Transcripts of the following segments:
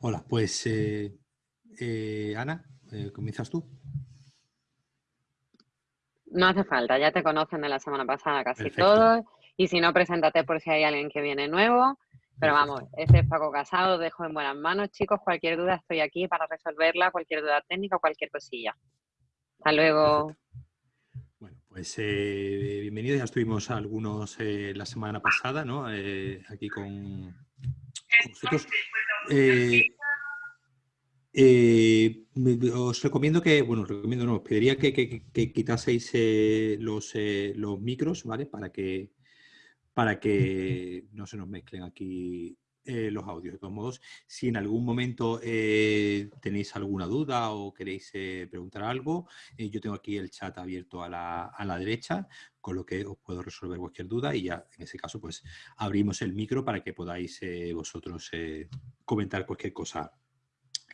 Hola, pues eh, eh, Ana, eh, ¿comienzas tú? No hace falta, ya te conocen de la semana pasada casi todos. Y si no, preséntate por si hay alguien que viene nuevo. Pero vamos, este es Paco Casado, dejo en buenas manos, chicos. Cualquier duda estoy aquí para resolverla, cualquier duda técnica o cualquier cosilla. Hasta luego. Bueno, pues bienvenidos. Ya estuvimos algunos la semana pasada, ¿no? aquí con, con vosotros. Eh, eh, os recomiendo que, bueno, recomiendo no, os pediría que, quitaseis eh, los, los micros, ¿vale? Para que, para que no se nos mezclen aquí los audios. De todos modos, si en algún momento tenéis alguna duda o queréis preguntar algo, yo tengo aquí el chat abierto a la, a la, derecha, con lo que os puedo resolver cualquier duda y ya en ese caso pues abrimos el micro para que podáis vosotros comentar cualquier cosa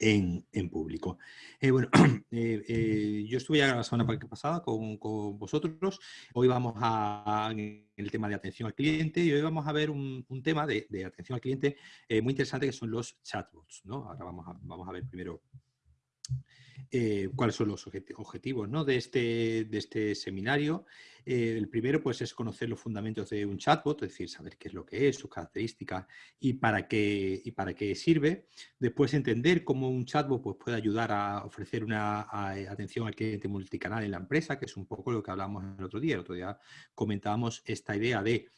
en, público. Eh, bueno, eh, eh, yo estuve ya la semana pasada con, vosotros. Hoy vamos a, el tema de atención al cliente y hoy vamos a ver un, tema de, atención al cliente muy interesante que son los chatbots. ¿no? Ahora vamos a, vamos a ver primero cuáles son los objetivos de, este, de este seminario. Eh, el primero pues, es conocer los fundamentos de un chatbot, es decir, saber qué es lo que es, sus características y para qué, y para qué sirve. Después entender cómo un chatbot pues, puede ayudar a ofrecer una atención al cliente multicanal en la empresa, que es un poco lo que hablamos el otro día. El otro día comentábamos esta idea de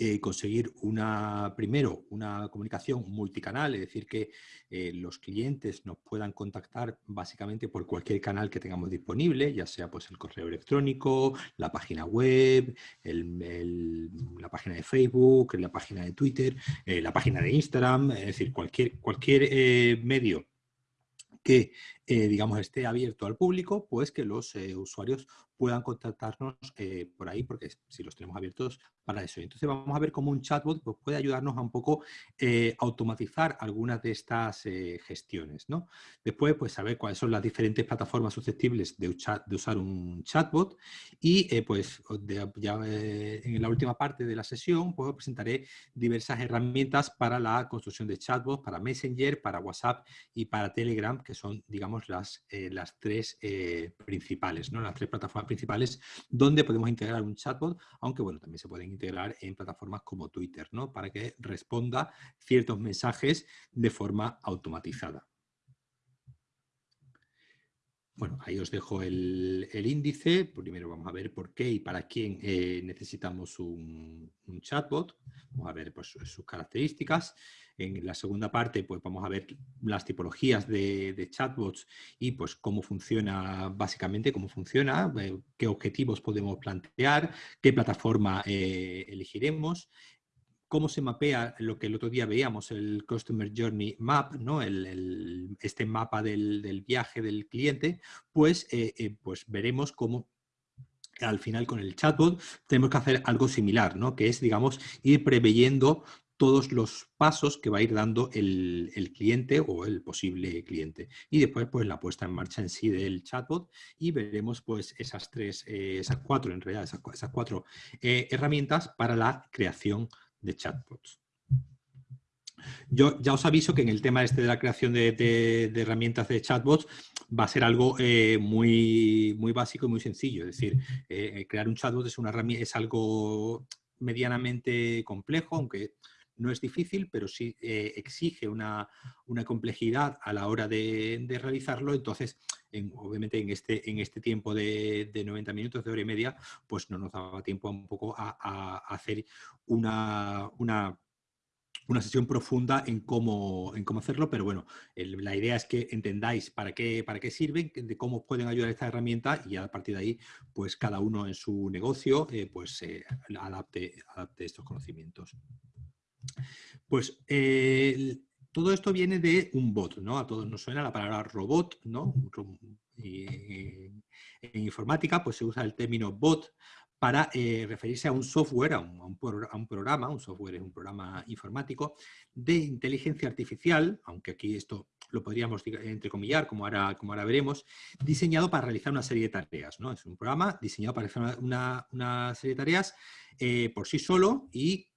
eh, conseguir una, primero una comunicación multicanal, es decir, que eh, los clientes nos puedan contactar básicamente por cualquier canal que tengamos disponible, ya sea pues el correo electrónico, la página web, la página de Facebook, la página de Twitter, eh, la página de Instagram, es decir, cualquier, cualquier medio que digamos esté abierto al público, pues que los usuarios puedan contactarnos eh, por ahí, porque si los tenemos abiertos para eso. Entonces vamos a ver cómo un chatbot pues, puede ayudarnos a un poco eh, automatizar algunas de estas eh, gestiones. ¿no? Después, pues saber cuáles son las diferentes plataformas susceptibles de, usar un chatbot y pues ya en la última parte de la sesión pues presentaré diversas herramientas para la construcción de chatbots, para Messenger, para WhatsApp y para Telegram, que son, digamos, las, las tres principales, ¿no? las tres plataformas principales donde podemos integrar un chatbot, aunque bueno, también se pueden integrar en plataformas como Twitter, ¿no? Para que responda ciertos mensajes de forma automatizada. Bueno, ahí os dejo el, índice. Primero vamos a ver por qué y para quién eh, necesitamos un, chatbot. Vamos a ver pues, sus características. En la segunda parte pues, vamos a ver las tipologías de, chatbots y pues, cómo funciona, básicamente cómo funciona, eh, qué objetivos podemos plantear, qué plataforma eh, elegiremos cómo se mapea lo que el otro día veíamos, el Customer Journey Map, ¿no? este mapa del, viaje del cliente, pues, eh, eh, pues veremos cómo al final con el chatbot tenemos que hacer algo similar, ¿no? que es, digamos, ir preveyendo todos los pasos que va a ir dando el, cliente o el posible cliente. Y después, pues, la puesta en marcha en sí del chatbot y veremos, pues, esas tres, eh, esas cuatro, en realidad, esas, cuatro herramientas para la creación de chatbots. Yo ya os aviso que en el tema este de la creación de, herramientas de chatbots va a ser algo eh, muy, muy básico y muy sencillo. Es decir, eh, crear un chatbot es, una es algo medianamente complejo, aunque no es difícil, pero sí eh, exige una, complejidad a la hora de, realizarlo. Entonces, obviamente en este, en este tiempo de, 90 minutos, de hora y media, pues no nos daba tiempo un poco a, hacer una, una, sesión profunda en cómo, en cómo hacerlo, pero bueno, la idea es que entendáis para qué, para qué sirven, de cómo pueden ayudar esta herramienta y a partir de ahí, pues cada uno en su negocio, eh, pues adapte, adapte estos conocimientos. Pues todo esto viene de un bot, ¿no? A todos nos suena la palabra robot, ¿no? en informática pues se usa el término bot para eh, referirse a un software, a un, programa, un software es un programa informático de inteligencia artificial, aunque aquí esto lo podríamos entrecomillar, como ahora, como ahora veremos, diseñado para realizar una serie de tareas. ¿no? Es un programa diseñado para realizar una, serie de tareas eh, por sí solo y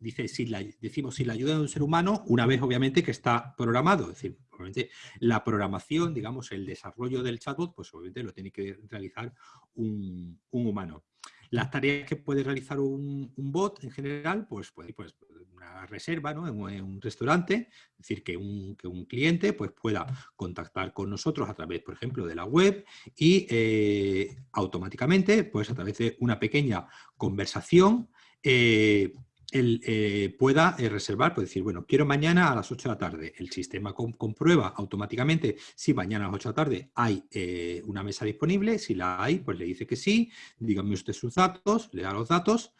dice, si la, decimos si la ayuda de un ser humano, una vez obviamente que está programado. Es decir, obviamente la programación, digamos, el desarrollo del chatbot, pues obviamente lo tiene que realizar un, humano. Las tareas que puede realizar un, bot en general, pues puede, pues, una reserva ¿no? en, un restaurante, es decir, que un, cliente pues, pueda contactar con nosotros a través, por ejemplo, de la web y eh, automáticamente, pues a través de una pequeña conversación, eh, él eh, pueda reservar, puede decir, bueno, quiero mañana a las 8 de la tarde. El sistema comprueba automáticamente si mañana a las 8 de la tarde hay una mesa disponible. Si la hay, pues le dice que sí. Dígame usted sus datos, le da los datos.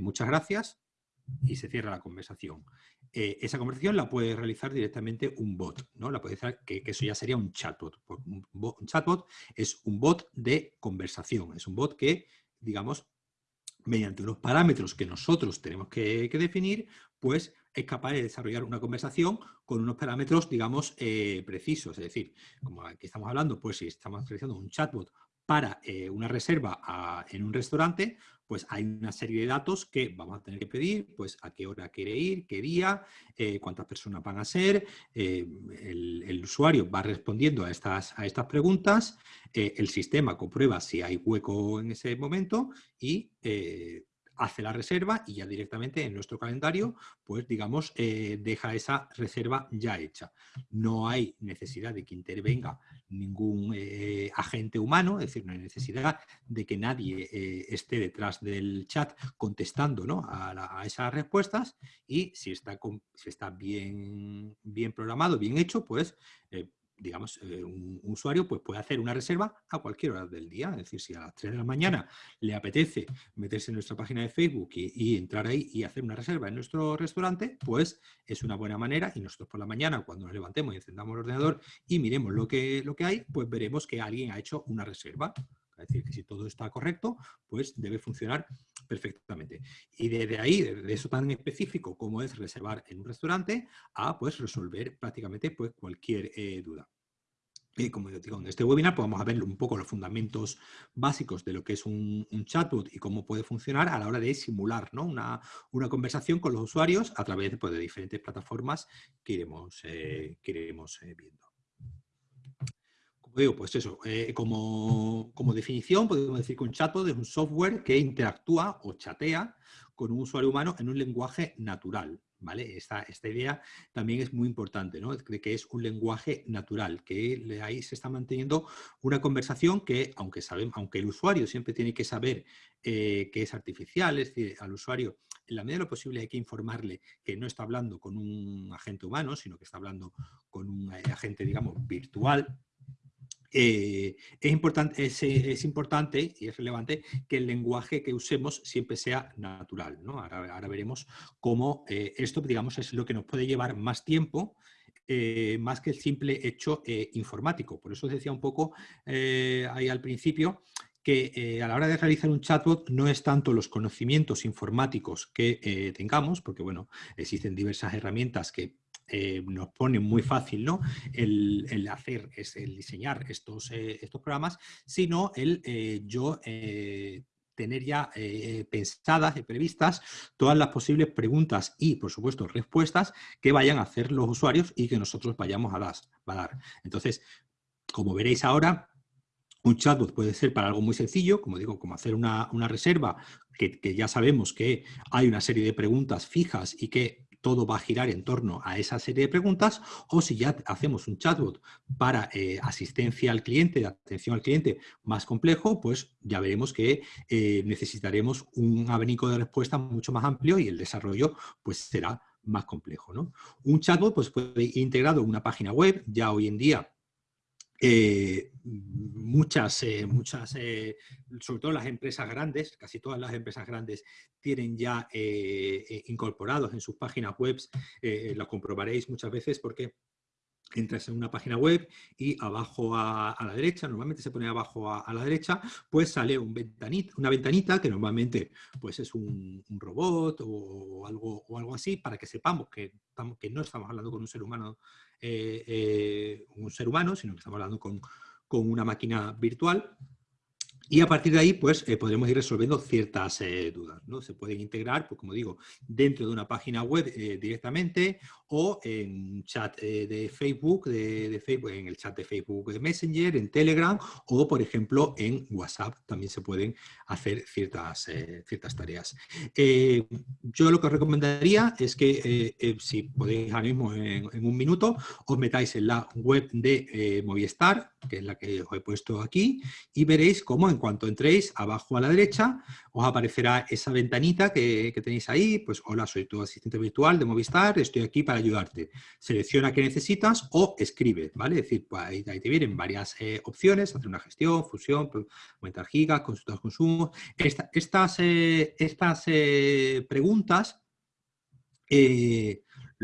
muchas gracias y se cierra la conversación. Eh, esa conversación la puede realizar directamente un bot, ¿no? La puede hacer, que, eso ya sería un chatbot. Un, chatbot es un bot de conversación, es un bot que, digamos, mediante unos parámetros que nosotros tenemos que, definir, pues es capaz de desarrollar una conversación con unos parámetros, digamos, eh, precisos. Es decir, como aquí estamos hablando, pues si estamos realizando un chatbot para eh, una reserva en un restaurante, pues hay una serie de datos que vamos a tener que pedir, pues a qué hora quiere ir, qué día, eh, cuántas personas van a ser, eh, el, usuario va respondiendo a estas, a estas preguntas, el sistema comprueba si hay hueco en ese momento y hace la reserva y ya directamente en nuestro calendario, pues digamos, eh, deja esa reserva ya hecha. No hay necesidad de que intervenga ningún eh, agente humano, es decir, no hay necesidad de que nadie eh, esté detrás del chat contestando a, esas respuestas y si está, si está bien, bien programado, bien hecho, pues digamos, eh, un, usuario pues puede hacer una reserva a cualquier hora del día. Es decir, si a las 3 de la mañana le apetece meterse en nuestra página de Facebook y, entrar ahí y hacer una reserva en nuestro restaurante, pues es una buena manera y nosotros por la mañana cuando nos levantemos y encendamos el ordenador y miremos lo que, lo que hay, pues veremos que alguien ha hecho una reserva. Es decir, que si todo está correcto, pues debe funcionar perfectamente. Y desde ahí, de eso tan específico como es reservar en un restaurante, a pues resolver prácticamente pues, cualquier eh, duda. Y como digo, en este webinar pues, vamos a ver un poco los fundamentos básicos de lo que es un, chatbot y cómo puede funcionar a la hora de simular una, conversación con los usuarios a través pues, de diferentes plataformas que iremos, eh, que iremos eh, viendo digo, pues eso, eh, como, definición podemos decir que un chatbot es un software que interactúa o chatea con un usuario humano en un lenguaje natural. ¿Vale? Esta, idea también es muy importante, ¿no? De que es un lenguaje natural, que ahí se está manteniendo una conversación que, aunque, aunque el usuario siempre tiene que saber eh, que es artificial, es decir, al usuario, en la medida de lo posible hay que informarle que no está hablando con un agente humano, sino que está hablando con un eh, agente, digamos, virtual, eh, es, importante, es, importante y es relevante que el lenguaje que usemos siempre sea natural. Ahora, veremos cómo eh, esto digamos, es lo que nos puede llevar más tiempo eh, más que el simple hecho informático. Por eso os decía un poco ahí al principio que a la hora de realizar un chatbot no es tanto los conocimientos informáticos que tengamos, porque bueno, existen diversas herramientas que eh, nos pone muy fácil ¿no? el, hacer, es el diseñar estos, eh, estos programas, sino el eh, yo tener ya pensadas y previstas todas las posibles preguntas y, por supuesto, respuestas que vayan a hacer los usuarios y que nosotros vayamos a, a dar. Entonces, como veréis ahora, un chatbot puede ser para algo muy sencillo, como digo, como hacer una, reserva, que, que, ya sabemos que hay una serie de preguntas fijas y que todo va a girar en torno a esa serie de preguntas, o si ya hacemos un chatbot para eh, asistencia al cliente, atención al cliente más complejo, pues ya veremos que eh, necesitaremos un abanico de respuesta mucho más amplio y el desarrollo pues será más complejo. ¿no? Un chatbot pues, puede ir integrado en una página web, ya hoy en día eh, muchas, eh, muchas eh, sobre todo las empresas grandes, casi todas las empresas grandes tienen ya incorporados en sus páginas web, lo comprobaréis muchas veces porque entras en una página web y abajo a, la derecha, normalmente se pone abajo a, la derecha, pues sale un ventanita, una ventanita que normalmente pues es un, robot o algo, o algo así para que sepamos que, que no estamos hablando con un ser humano, eh, eh, un ser humano, sino que estamos hablando con, con una máquina virtual y a partir de ahí, pues, eh, podremos ir resolviendo ciertas dudas, ¿no? Se pueden integrar, pues como digo, dentro de una página web directamente o en chat de Facebook, de, Facebook, en el chat de Facebook de Messenger, en Telegram o, por ejemplo, en WhatsApp también se pueden hacer ciertas, ciertas tareas. yo lo que os recomendaría es que, si podéis ahora mismo en, un minuto, os metáis en la web de Movistar, que es la que os he puesto aquí, y veréis cómo en cuanto entréis, abajo a la derecha, os aparecerá esa ventanita que, tenéis ahí, pues hola, soy tu asistente virtual de Movistar, estoy aquí para ayudarte. Selecciona qué necesitas o escribe, ¿vale? Es decir, pues ahí, te vienen varias eh, opciones, hacer una gestión, fusión, aumentar gigas, consultar consumos. estas eh, estas eh, preguntas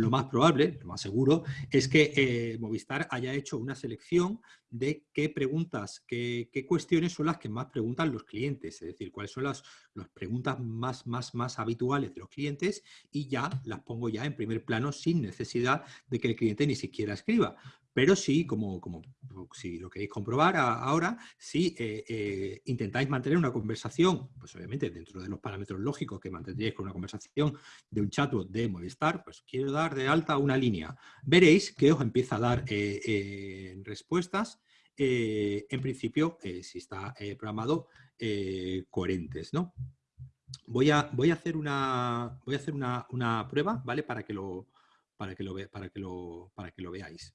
lo más probable, lo más seguro, es que Movistar haya hecho una selección de qué preguntas, qué, cuestiones son las que más preguntan los clientes, es decir, cuáles son las, las, preguntas más, más, más habituales de los clientes y ya las pongo ya en primer plano sin necesidad de que el cliente ni siquiera escriba. Pero sí, como, si lo queréis comprobar ahora, si eh, eh, intentáis mantener una conversación, pues obviamente dentro de los parámetros lógicos que mantendríais con una conversación de un chatbot de Movistar, pues quiero dar de alta una línea. Veréis que os empieza a dar eh, respuestas, en principio, si está programado, coherentes, ¿no? Voy a, hacer una, prueba, ¿vale? Para que lo, para que lo veáis.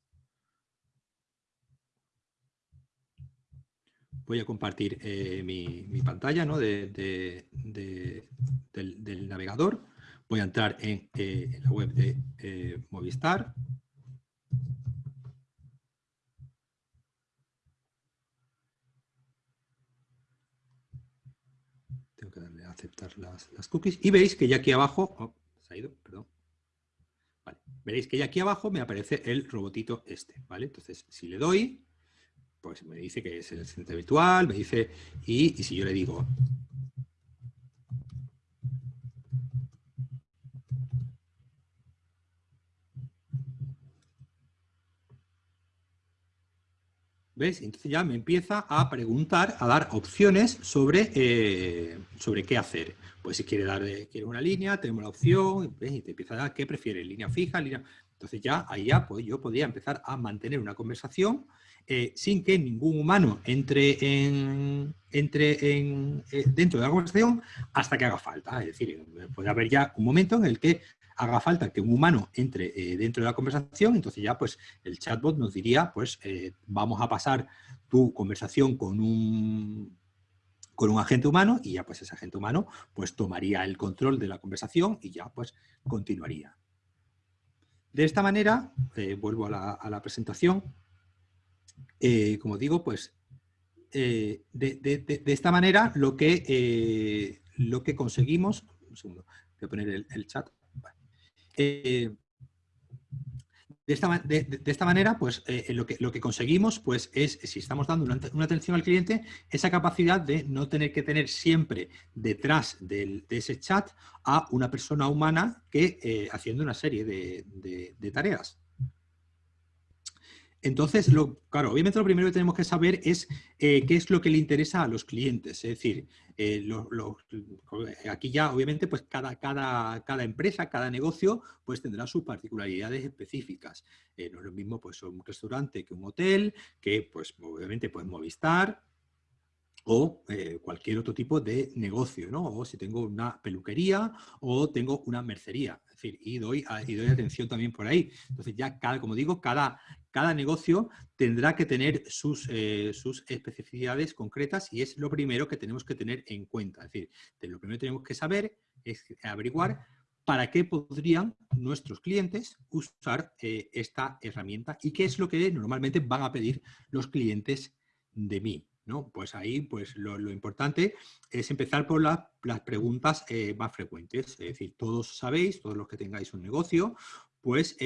Voy a compartir eh, mi, pantalla del, navegador. Voy a entrar en, eh, la web de eh, Movistar. Tengo que darle a aceptar las, cookies. Y veis que ya aquí abajo... Oh, se ha ido, perdón. Veréis que ya aquí abajo me aparece el robotito este. ¿vale? Entonces, si le doy, pues me dice que es el asistente virtual, me dice, y, si yo le digo, ¿Ves? Entonces ya me empieza a preguntar, a dar opciones sobre, eh, sobre qué hacer. Pues si quiere dar quiere una línea, tenemos la opción, y te empieza a dar qué prefiere, línea fija, línea... Entonces ya ahí ya pues yo podría empezar a mantener una conversación eh, sin que ningún humano entre, en, entre en, eh, dentro de la conversación hasta que haga falta. Es decir, puede haber ya un momento en el que haga falta que un humano entre eh, dentro de la conversación, entonces ya pues el chatbot nos diría, pues vamos a pasar tu conversación con un, con un agente humano y ya pues ese agente humano pues tomaría el control de la conversación y ya pues continuaría. De esta manera, vuelvo a la presentación, eh, como digo, pues eh, de, esta manera lo que, eh, lo que conseguimos, un segundo, voy a poner el, chat, de, esta, manera, pues lo, que, lo que conseguimos pues, es, si estamos dando una, atención al cliente, esa capacidad de no tener que tener siempre detrás de ese chat a una persona humana que haciendo una serie de tareas. Entonces, claro, obviamente lo primero que tenemos que saber es eh, qué es lo que le interesa a los clientes. Es decir, eh, aquí ya obviamente pues cada, empresa, cada negocio pues tendrá sus particularidades específicas. Eh, no es lo mismo pues un restaurante que un hotel, que pues obviamente pues Movistar, o cualquier otro tipo de negocio, ¿no? O si tengo una peluquería o tengo una mercería, es decir, y doy, y doy atención también por ahí. Entonces ya, cada, como digo, cada, cada negocio tendrá que tener sus, eh, sus, especificidades concretas y es lo primero que tenemos que tener en cuenta. Es decir, lo primero que tenemos que saber es averiguar para qué podrían nuestros clientes usar eh, esta herramienta y qué es lo que normalmente van a pedir los clientes de mí. ¿No? Pues ahí pues lo, importante es empezar por las preguntas eh, más frecuentes. Es decir, todos sabéis, todos los que tengáis un negocio, pues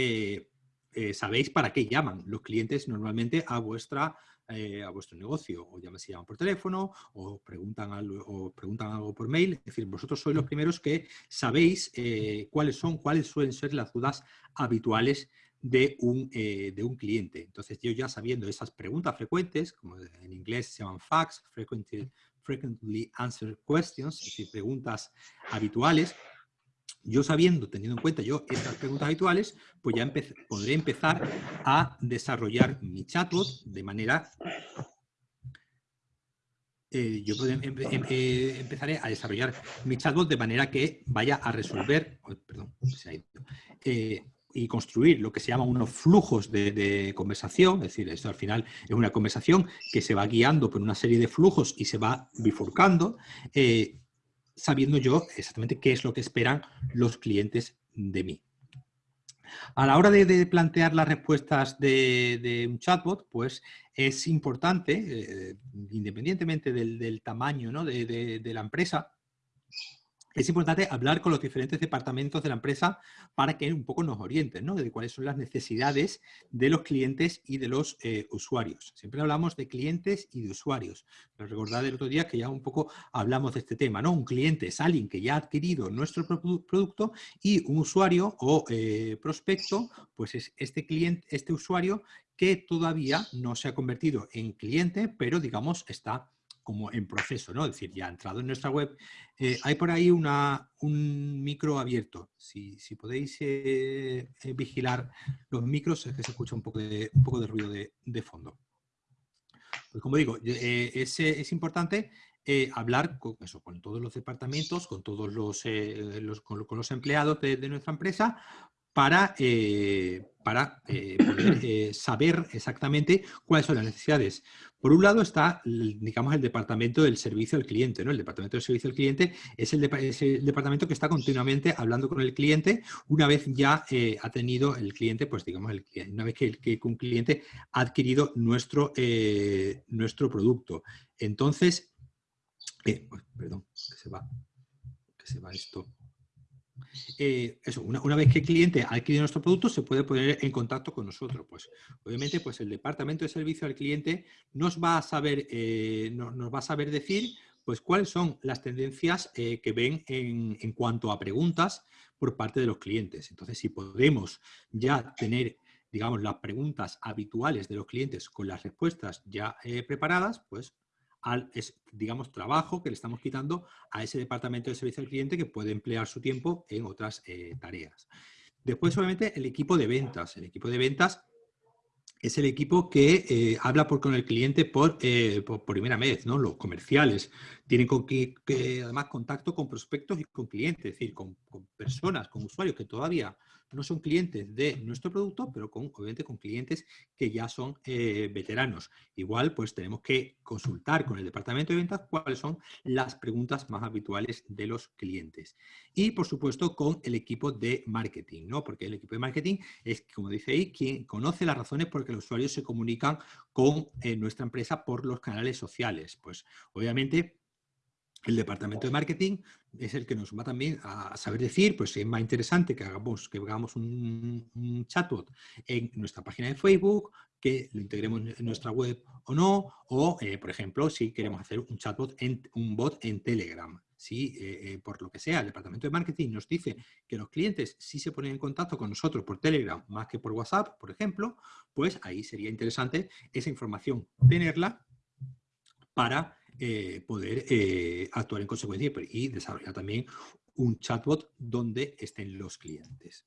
sabéis para qué llaman los clientes normalmente a vuestra eh, a vuestro negocio, o ya se llaman por teléfono, o preguntan, algo, o preguntan algo por mail. Es decir, vosotros sois los primeros que sabéis eh, cuáles son, cuáles suelen ser las dudas habituales de un, eh, de un cliente. Entonces, yo ya sabiendo esas preguntas frecuentes, como en inglés se llaman facts, frequently, frequently answered questions, es decir, preguntas habituales, yo sabiendo, teniendo en cuenta yo estas preguntas habituales, pues ya podré empezar a desarrollar mi chatbot de manera... Eh, yo em, em, eh, empezaré a desarrollar mi chatbot de manera que vaya a resolver... perdón, se ha ido, eh, y construir lo que se llama unos flujos de, conversación, es decir, esto al final es una conversación que se va guiando por una serie de flujos y se va bifurcando, sabiendo yo exactamente qué es lo que esperan los clientes de mí. A la hora de, plantear las respuestas de, un chatbot, pues es importante, eh, independientemente del, tamaño ¿no? de, la empresa, es importante hablar con los diferentes departamentos de la empresa para que un poco nos orienten, ¿no? De cuáles son las necesidades de los clientes y de los eh, usuarios. Siempre hablamos de clientes y de usuarios. Recordad el otro día que ya un poco hablamos de este tema, ¿no? Un cliente es alguien que ya ha adquirido nuestro producto y un usuario o eh, prospecto, pues es este cliente, este usuario que todavía no se ha convertido en cliente, pero digamos está como en proceso, ¿no? Es decir, ya ha entrado en nuestra web. Eh, hay por ahí una, un micro abierto. Si, podéis eh, eh, vigilar los micros, es que se escucha un poco de, un poco de ruido de, fondo. Pues como digo, es, es, importante hablar con, eso, con todos los departamentos, con todos los, con, los empleados de, nuestra empresa, para, para poder saber exactamente cuáles son las necesidades. Por un lado está, digamos, el departamento del servicio al cliente. ¿no? El departamento del servicio al cliente es el, departamento que está continuamente hablando con el cliente una vez ya eh, ha tenido el cliente, pues digamos, una vez que, un cliente ha adquirido nuestro, eh, nuestro producto. Entonces, eh, perdón, que se va, que se va esto. Eh, eso, una, vez que el cliente ha adquirido nuestro producto, se puede poner en contacto con nosotros. Pues, obviamente, pues el departamento de servicio al cliente nos va a saber, eh, nos va a saber decir pues, cuáles son las tendencias eh, que ven en, en, cuanto a preguntas por parte de los clientes. Entonces, si podemos ya tener digamos, las preguntas habituales de los clientes con las respuestas ya preparadas, pues al, digamos, trabajo que le estamos quitando a ese departamento de servicio al cliente que puede emplear su tiempo en otras eh, tareas. Después, obviamente, el equipo de ventas. El equipo de ventas es el equipo que eh, habla por, con el cliente eh, por, por, primera vez, ¿no? Los comerciales tienen además contacto con prospectos y con clientes, es decir, con, personas, con usuarios que todavía no son clientes de nuestro producto, pero con, obviamente con clientes que ya son eh, veteranos. Igual, pues tenemos que consultar con el departamento de ventas cuáles son las preguntas más habituales de los clientes. Y, por supuesto, con el equipo de marketing, ¿no? Porque el equipo de marketing es, como dice ahí, quien conoce las razones por que los usuarios se comunican con eh, nuestra empresa por los canales sociales. Pues, obviamente, el departamento de marketing es el que nos va también a saber decir, pues si es más interesante que hagamos, que hagamos un, chatbot en nuestra página de Facebook, que lo integremos en nuestra web o no, o eh, por ejemplo, si queremos hacer un chatbot, en, un bot en Telegram. Si eh, eh, por lo que sea el departamento de marketing nos dice que los clientes sí se ponen en contacto con nosotros por Telegram más que por WhatsApp, por ejemplo, pues ahí sería interesante esa información tenerla para eh, poder eh, actuar en consecuencia y desarrollar también un chatbot donde estén los clientes.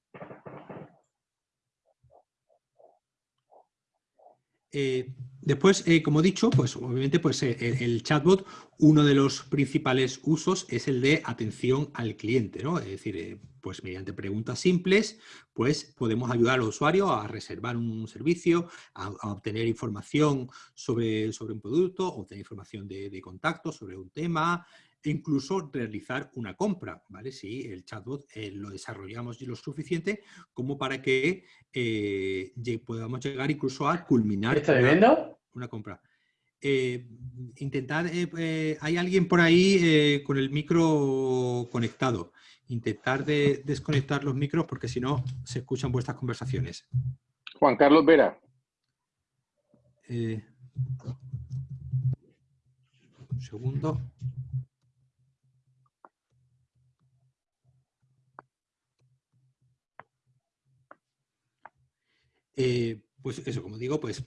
Eh, después, como he dicho, pues obviamente pues, el, chatbot, uno de los principales usos es el de atención al cliente, ¿no? Es decir, pues mediante preguntas simples, pues podemos ayudar al usuario a reservar un servicio, a, obtener información sobre, sobre, un producto, obtener información de, contacto sobre un tema, incluso realizar una compra, ¿vale? Si el chatbot eh, lo desarrollamos lo suficiente como para que eh, podamos llegar incluso a culminar una, una compra. Eh, intentar, hay alguien por ahí con el micro conectado intentar de desconectar los micros porque si no se escuchan vuestras conversaciones. Juan Carlos Vera. Eh, un segundo. Eh, pues eso, como digo, pues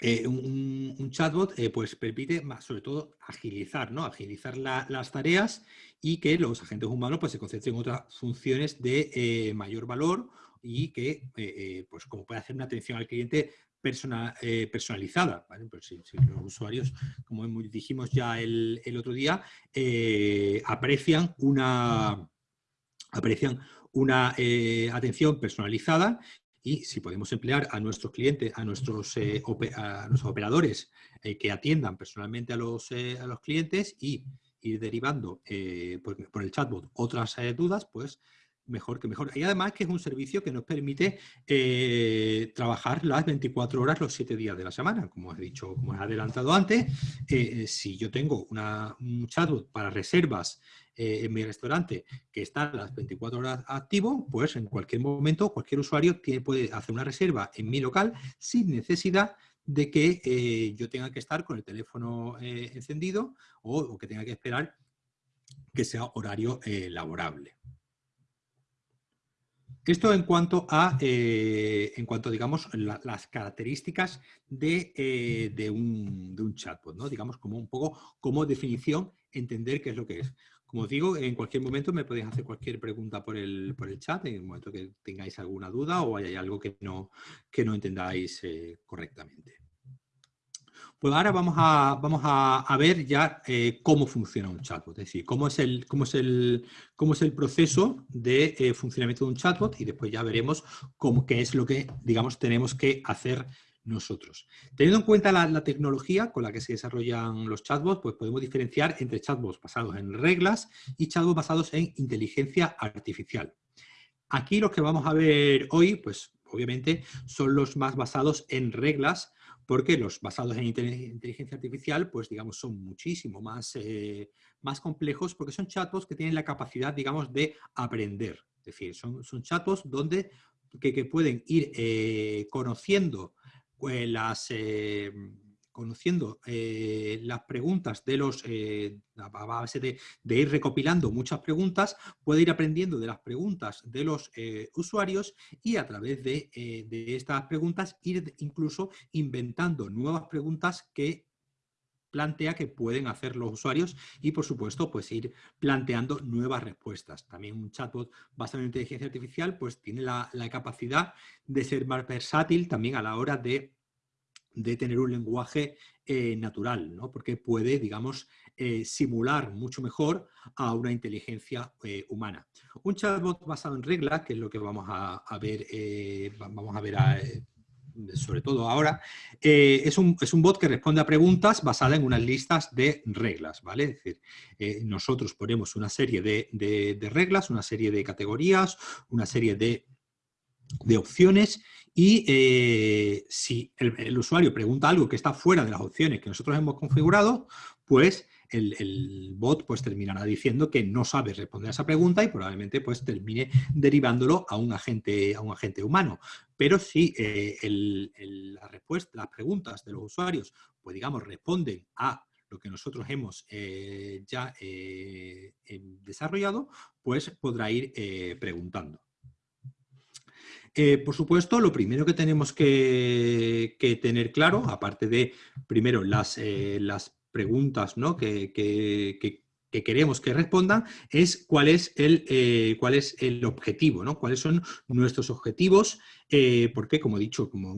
eh, un, chatbot eh, pues permite sobre todo agilizar, ¿no? agilizar las tareas y que los agentes humanos pues, se concentren en otras funciones de mayor valor y que, pues como puede hacer una atención al cliente personalizada. Pues si, los usuarios, como dijimos ya el, el otro día, aprecian una, aprecian una atención personalizada y si podemos emplear a nuestros clientes, a nuestros, eh, operadores eh, que atiendan personalmente a los, eh, a los clientes y ir derivando por, el chatbot otras dudas, pues mejor que mejor. Y además que es un servicio que nos permite trabajar las 24 horas los 7 días de la semana. Como he dicho, como he adelantado antes, si yo tengo un chatbot para reservas eh, en mi restaurante que está las 24 horas activo, pues en cualquier momento cualquier usuario puede hacer una reserva en mi local sin necesidad de que yo tenga que estar con el teléfono encendido o, que tenga que esperar que sea horario laborable. Esto en cuanto a, eh, en cuanto, digamos, las características de, eh, un, de, un, chatbot, ¿no? Digamos, como un poco como definición, entender qué es lo que es. Como digo, en cualquier momento me podéis hacer cualquier pregunta por el, por el chat, en el momento que tengáis alguna duda o hay algo que no, que no entendáis eh, correctamente. Pues ahora vamos a, vamos a, ver ya eh, cómo funciona un chatbot, es decir, cómo es el, cómo es el, cómo es el proceso de eh, funcionamiento de un chatbot y después ya veremos cómo, qué es lo que, digamos, tenemos que hacer nosotros. Teniendo en cuenta la, tecnología con la que se desarrollan los chatbots, pues podemos diferenciar entre chatbots basados en reglas y chatbots basados en inteligencia artificial. Aquí lo que vamos a ver hoy, pues obviamente son los más basados en reglas, porque los basados en inteligencia artificial, pues digamos, son muchísimo más, eh, más complejos porque son chatbots que tienen la capacidad, digamos, de aprender. Es decir, son, son chatbots donde, que, pueden ir eh, conociendo las... Eh, conociendo eh, las preguntas de los, eh, a base de, ir recopilando muchas preguntas, puede ir aprendiendo de las preguntas de los eh, usuarios y a través de, de, estas preguntas ir incluso inventando nuevas preguntas que plantea que pueden hacer los usuarios y por supuesto pues ir planteando nuevas respuestas. También un chatbot basado en inteligencia artificial pues tiene la, capacidad de ser más versátil también a la hora de de tener un lenguaje eh, natural, ¿no? porque puede, digamos, eh, simular mucho mejor a una inteligencia eh, humana. Un chatbot basado en reglas, que es lo que vamos a, ver, vamos a ver sobre todo ahora, es un, es, un, bot que responde a preguntas basadas en unas listas de reglas, ¿vale? Decir, nosotros ponemos una serie de, de, reglas, una serie de categorías, una serie de, de opciones y eh, si el, usuario pregunta algo que está fuera de las opciones que nosotros hemos configurado, pues el, bot pues, terminará diciendo que no sabe responder a esa pregunta y probablemente pues, termine derivándolo a un agente, a un agente humano. Pero si eh, respuesta, las preguntas de los usuarios pues, digamos, responden a lo que nosotros hemos eh, ya desarrollado, pues podrá ir preguntando. Eh, por supuesto, lo primero que tenemos que, tener claro, aparte de, primero, las, eh, las preguntas ¿no? que, que queremos que respondan es cuál es el, eh, cuál es el objetivo, ¿no? cuáles son nuestros objetivos, eh, porque como he dicho, como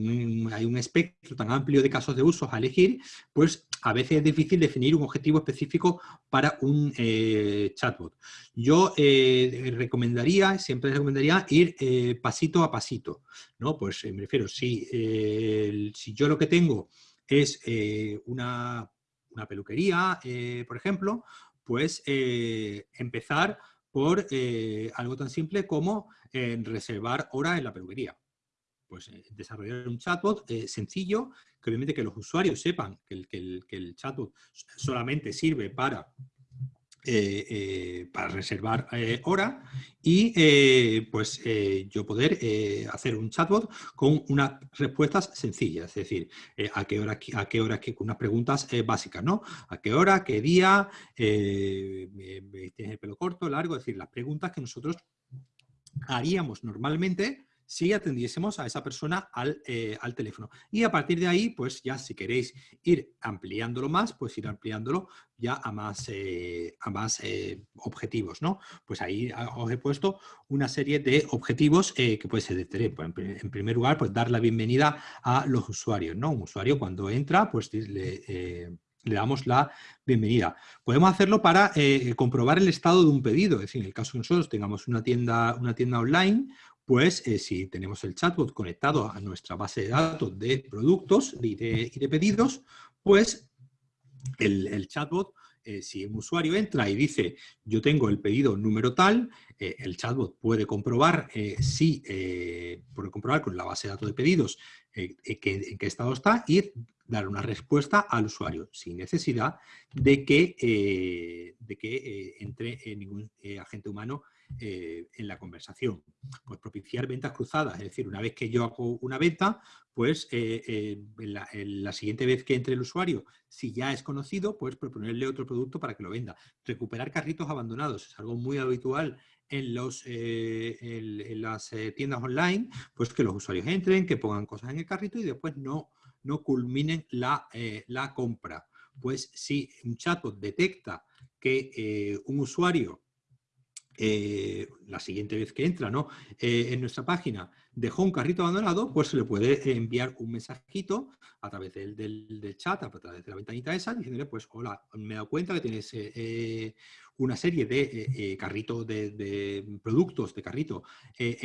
hay un espectro tan amplio de casos de uso a elegir, pues a veces es difícil definir un objetivo específico para un eh, chatbot. Yo recomendaría, siempre recomendaría ir pasito a pasito, ¿no? Pues me refiero, si, si yo lo que tengo es una, una peluquería, por ejemplo, pues eh, empezar por eh, algo tan simple como eh, reservar hora en la peluquería. Pues desarrollar un chatbot sencillo, que obviamente que los usuarios sepan que el, que el, chatbot solamente sirve para eh, eh, para reservar eh, hora y pues yo poder hacer un chatbot con unas respuestas sencillas, es decir, a qué hora, a qué hora, con unas preguntas básicas, ¿no? A qué hora, qué día, tienes el pelo corto, largo, es decir, las preguntas que nosotros haríamos normalmente si atendiésemos a esa persona eh, al, teléfono. Y a partir de ahí, pues ya si queréis ir ampliándolo más, pues ir ampliándolo ya a más, eh, a más eh, objetivos, ¿no? Pues ahí os he puesto una serie de objetivos que puede ser de tres. Pues, en, primer lugar, pues dar la bienvenida a los usuarios, ¿no? Un usuario cuando entra, pues le le damos la bienvenida. Podemos hacerlo para comprobar el estado de un pedido, es decir, en el caso que nosotros tengamos una tienda, una tienda online pues eh, si tenemos el chatbot conectado a nuestra base de datos de productos y de, pedidos, pues el, chatbot, eh, si un usuario entra y dice yo tengo el pedido número tal, eh, el chatbot puede comprobar si, puede comprobar con la base de datos de pedidos en qué estado está y dar una respuesta al usuario sin necesidad de que, de que entre ningún agente humano eh, en la conversación. Pues propiciar ventas cruzadas, es decir, una vez que yo hago una venta, pues eh, eh, la, siguiente vez que entre el usuario, si ya es conocido, pues proponerle otro producto para que lo venda. Recuperar carritos abandonados es algo muy habitual en, en, las tiendas online, pues que los usuarios entren, que pongan cosas en el carrito y después no, no culminen la, la compra. Pues si un chatbot detecta que un usuario eh, la siguiente vez que entra ¿no? Eh, en nuestra página dejó un carrito abandonado, pues se le puede enviar un mensajito a través del, del, chat, a través de la ventanita esa, diciéndole, pues, hola, me he dado cuenta que tienes eh, una serie de carritos de, productos de carrito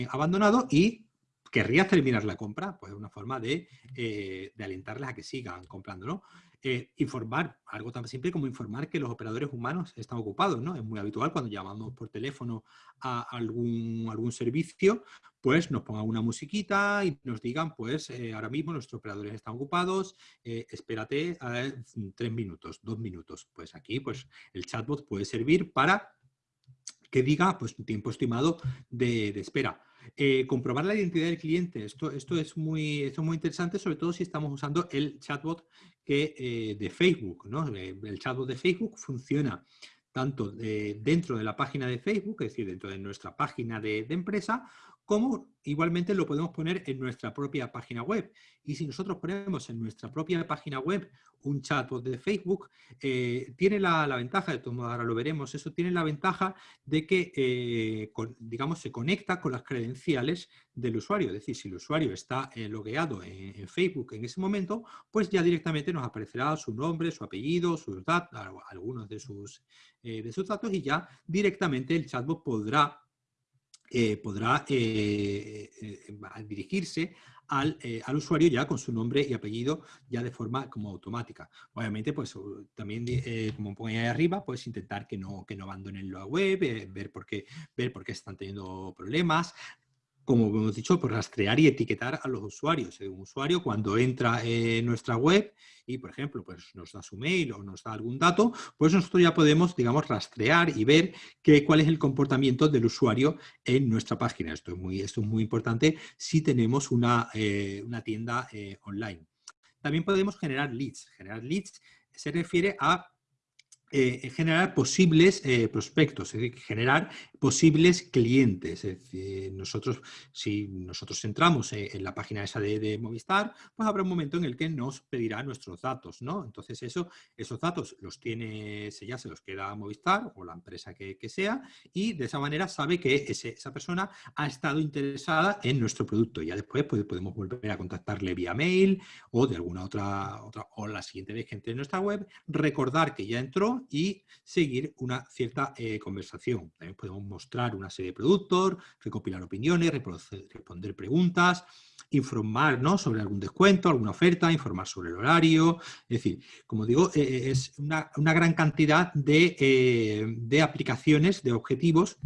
abandonado y querrías terminar la compra, pues es una forma de, de alentarles a que sigan comprando, ¿no? Eh, informar, algo tan simple como informar que los operadores humanos están ocupados, ¿no? Es muy habitual cuando llamamos por teléfono a algún, algún servicio, pues nos pongan una musiquita y nos digan, pues eh, ahora mismo nuestros operadores están ocupados, eh, espérate tres minutos, dos minutos. Pues aquí pues el chatbot puede servir para que diga pues un tiempo estimado de, de espera. Eh, comprobar la identidad del cliente. Esto, esto, es muy, esto es muy interesante, sobre todo si estamos usando el chatbot que, eh, de Facebook. ¿no? Eh, el chatbot de Facebook funciona tanto dentro de la página de Facebook, es decir, dentro de nuestra página de, de empresa, como igualmente lo podemos poner en nuestra propia página web. Y si nosotros ponemos en nuestra propia página web un chatbot de Facebook, eh, tiene la, ventaja, de todo ahora lo veremos, eso tiene la ventaja de que, eh, digamos, se conecta con las credenciales del usuario. Es decir, si el usuario está eh, logueado en, Facebook en ese momento, pues ya directamente nos aparecerá su nombre, su apellido, sus datos, algunos de sus, de sus datos y ya directamente el chatbot podrá eh, podrá eh, eh, dirigirse al, al, usuario ya con su nombre y apellido ya de forma como automática. Obviamente, pues también, como pongo ahí arriba, puedes intentar que no, que no abandonen la web, ver, por qué, ver por qué están teniendo problemas, como hemos dicho, por rastrear y etiquetar a los usuarios. Un usuario cuando entra en nuestra web y, por ejemplo, pues nos da su mail o nos da algún dato, pues nosotros ya podemos, digamos, rastrear y ver qué, cuál es el comportamiento del usuario en nuestra página. Esto es muy, esto es muy importante si tenemos una, eh, una tienda eh, online. También podemos generar leads. Generar leads se refiere a eh, generar posibles eh, prospectos, es decir, generar posibles clientes. Es decir, nosotros, si nosotros entramos eh, en la página esa de, Movistar, pues habrá un momento en el que nos pedirá nuestros datos, ¿no? Entonces eso, esos datos los tiene, ya se los queda Movistar o la empresa que, sea y de esa manera sabe que esa persona ha estado interesada en nuestro producto. Ya después pues, podemos volver a contactarle vía mail o de alguna otra, otra, o la siguiente vez que entre en nuestra web, recordar que ya entró y seguir una cierta eh, conversación. También podemos mostrar una serie de productos, recopilar opiniones, responder preguntas, informar sobre algún descuento, alguna oferta, informar sobre el horario. Es decir, como digo, eh, eh, es una, gran cantidad de, de aplicaciones, de objetivos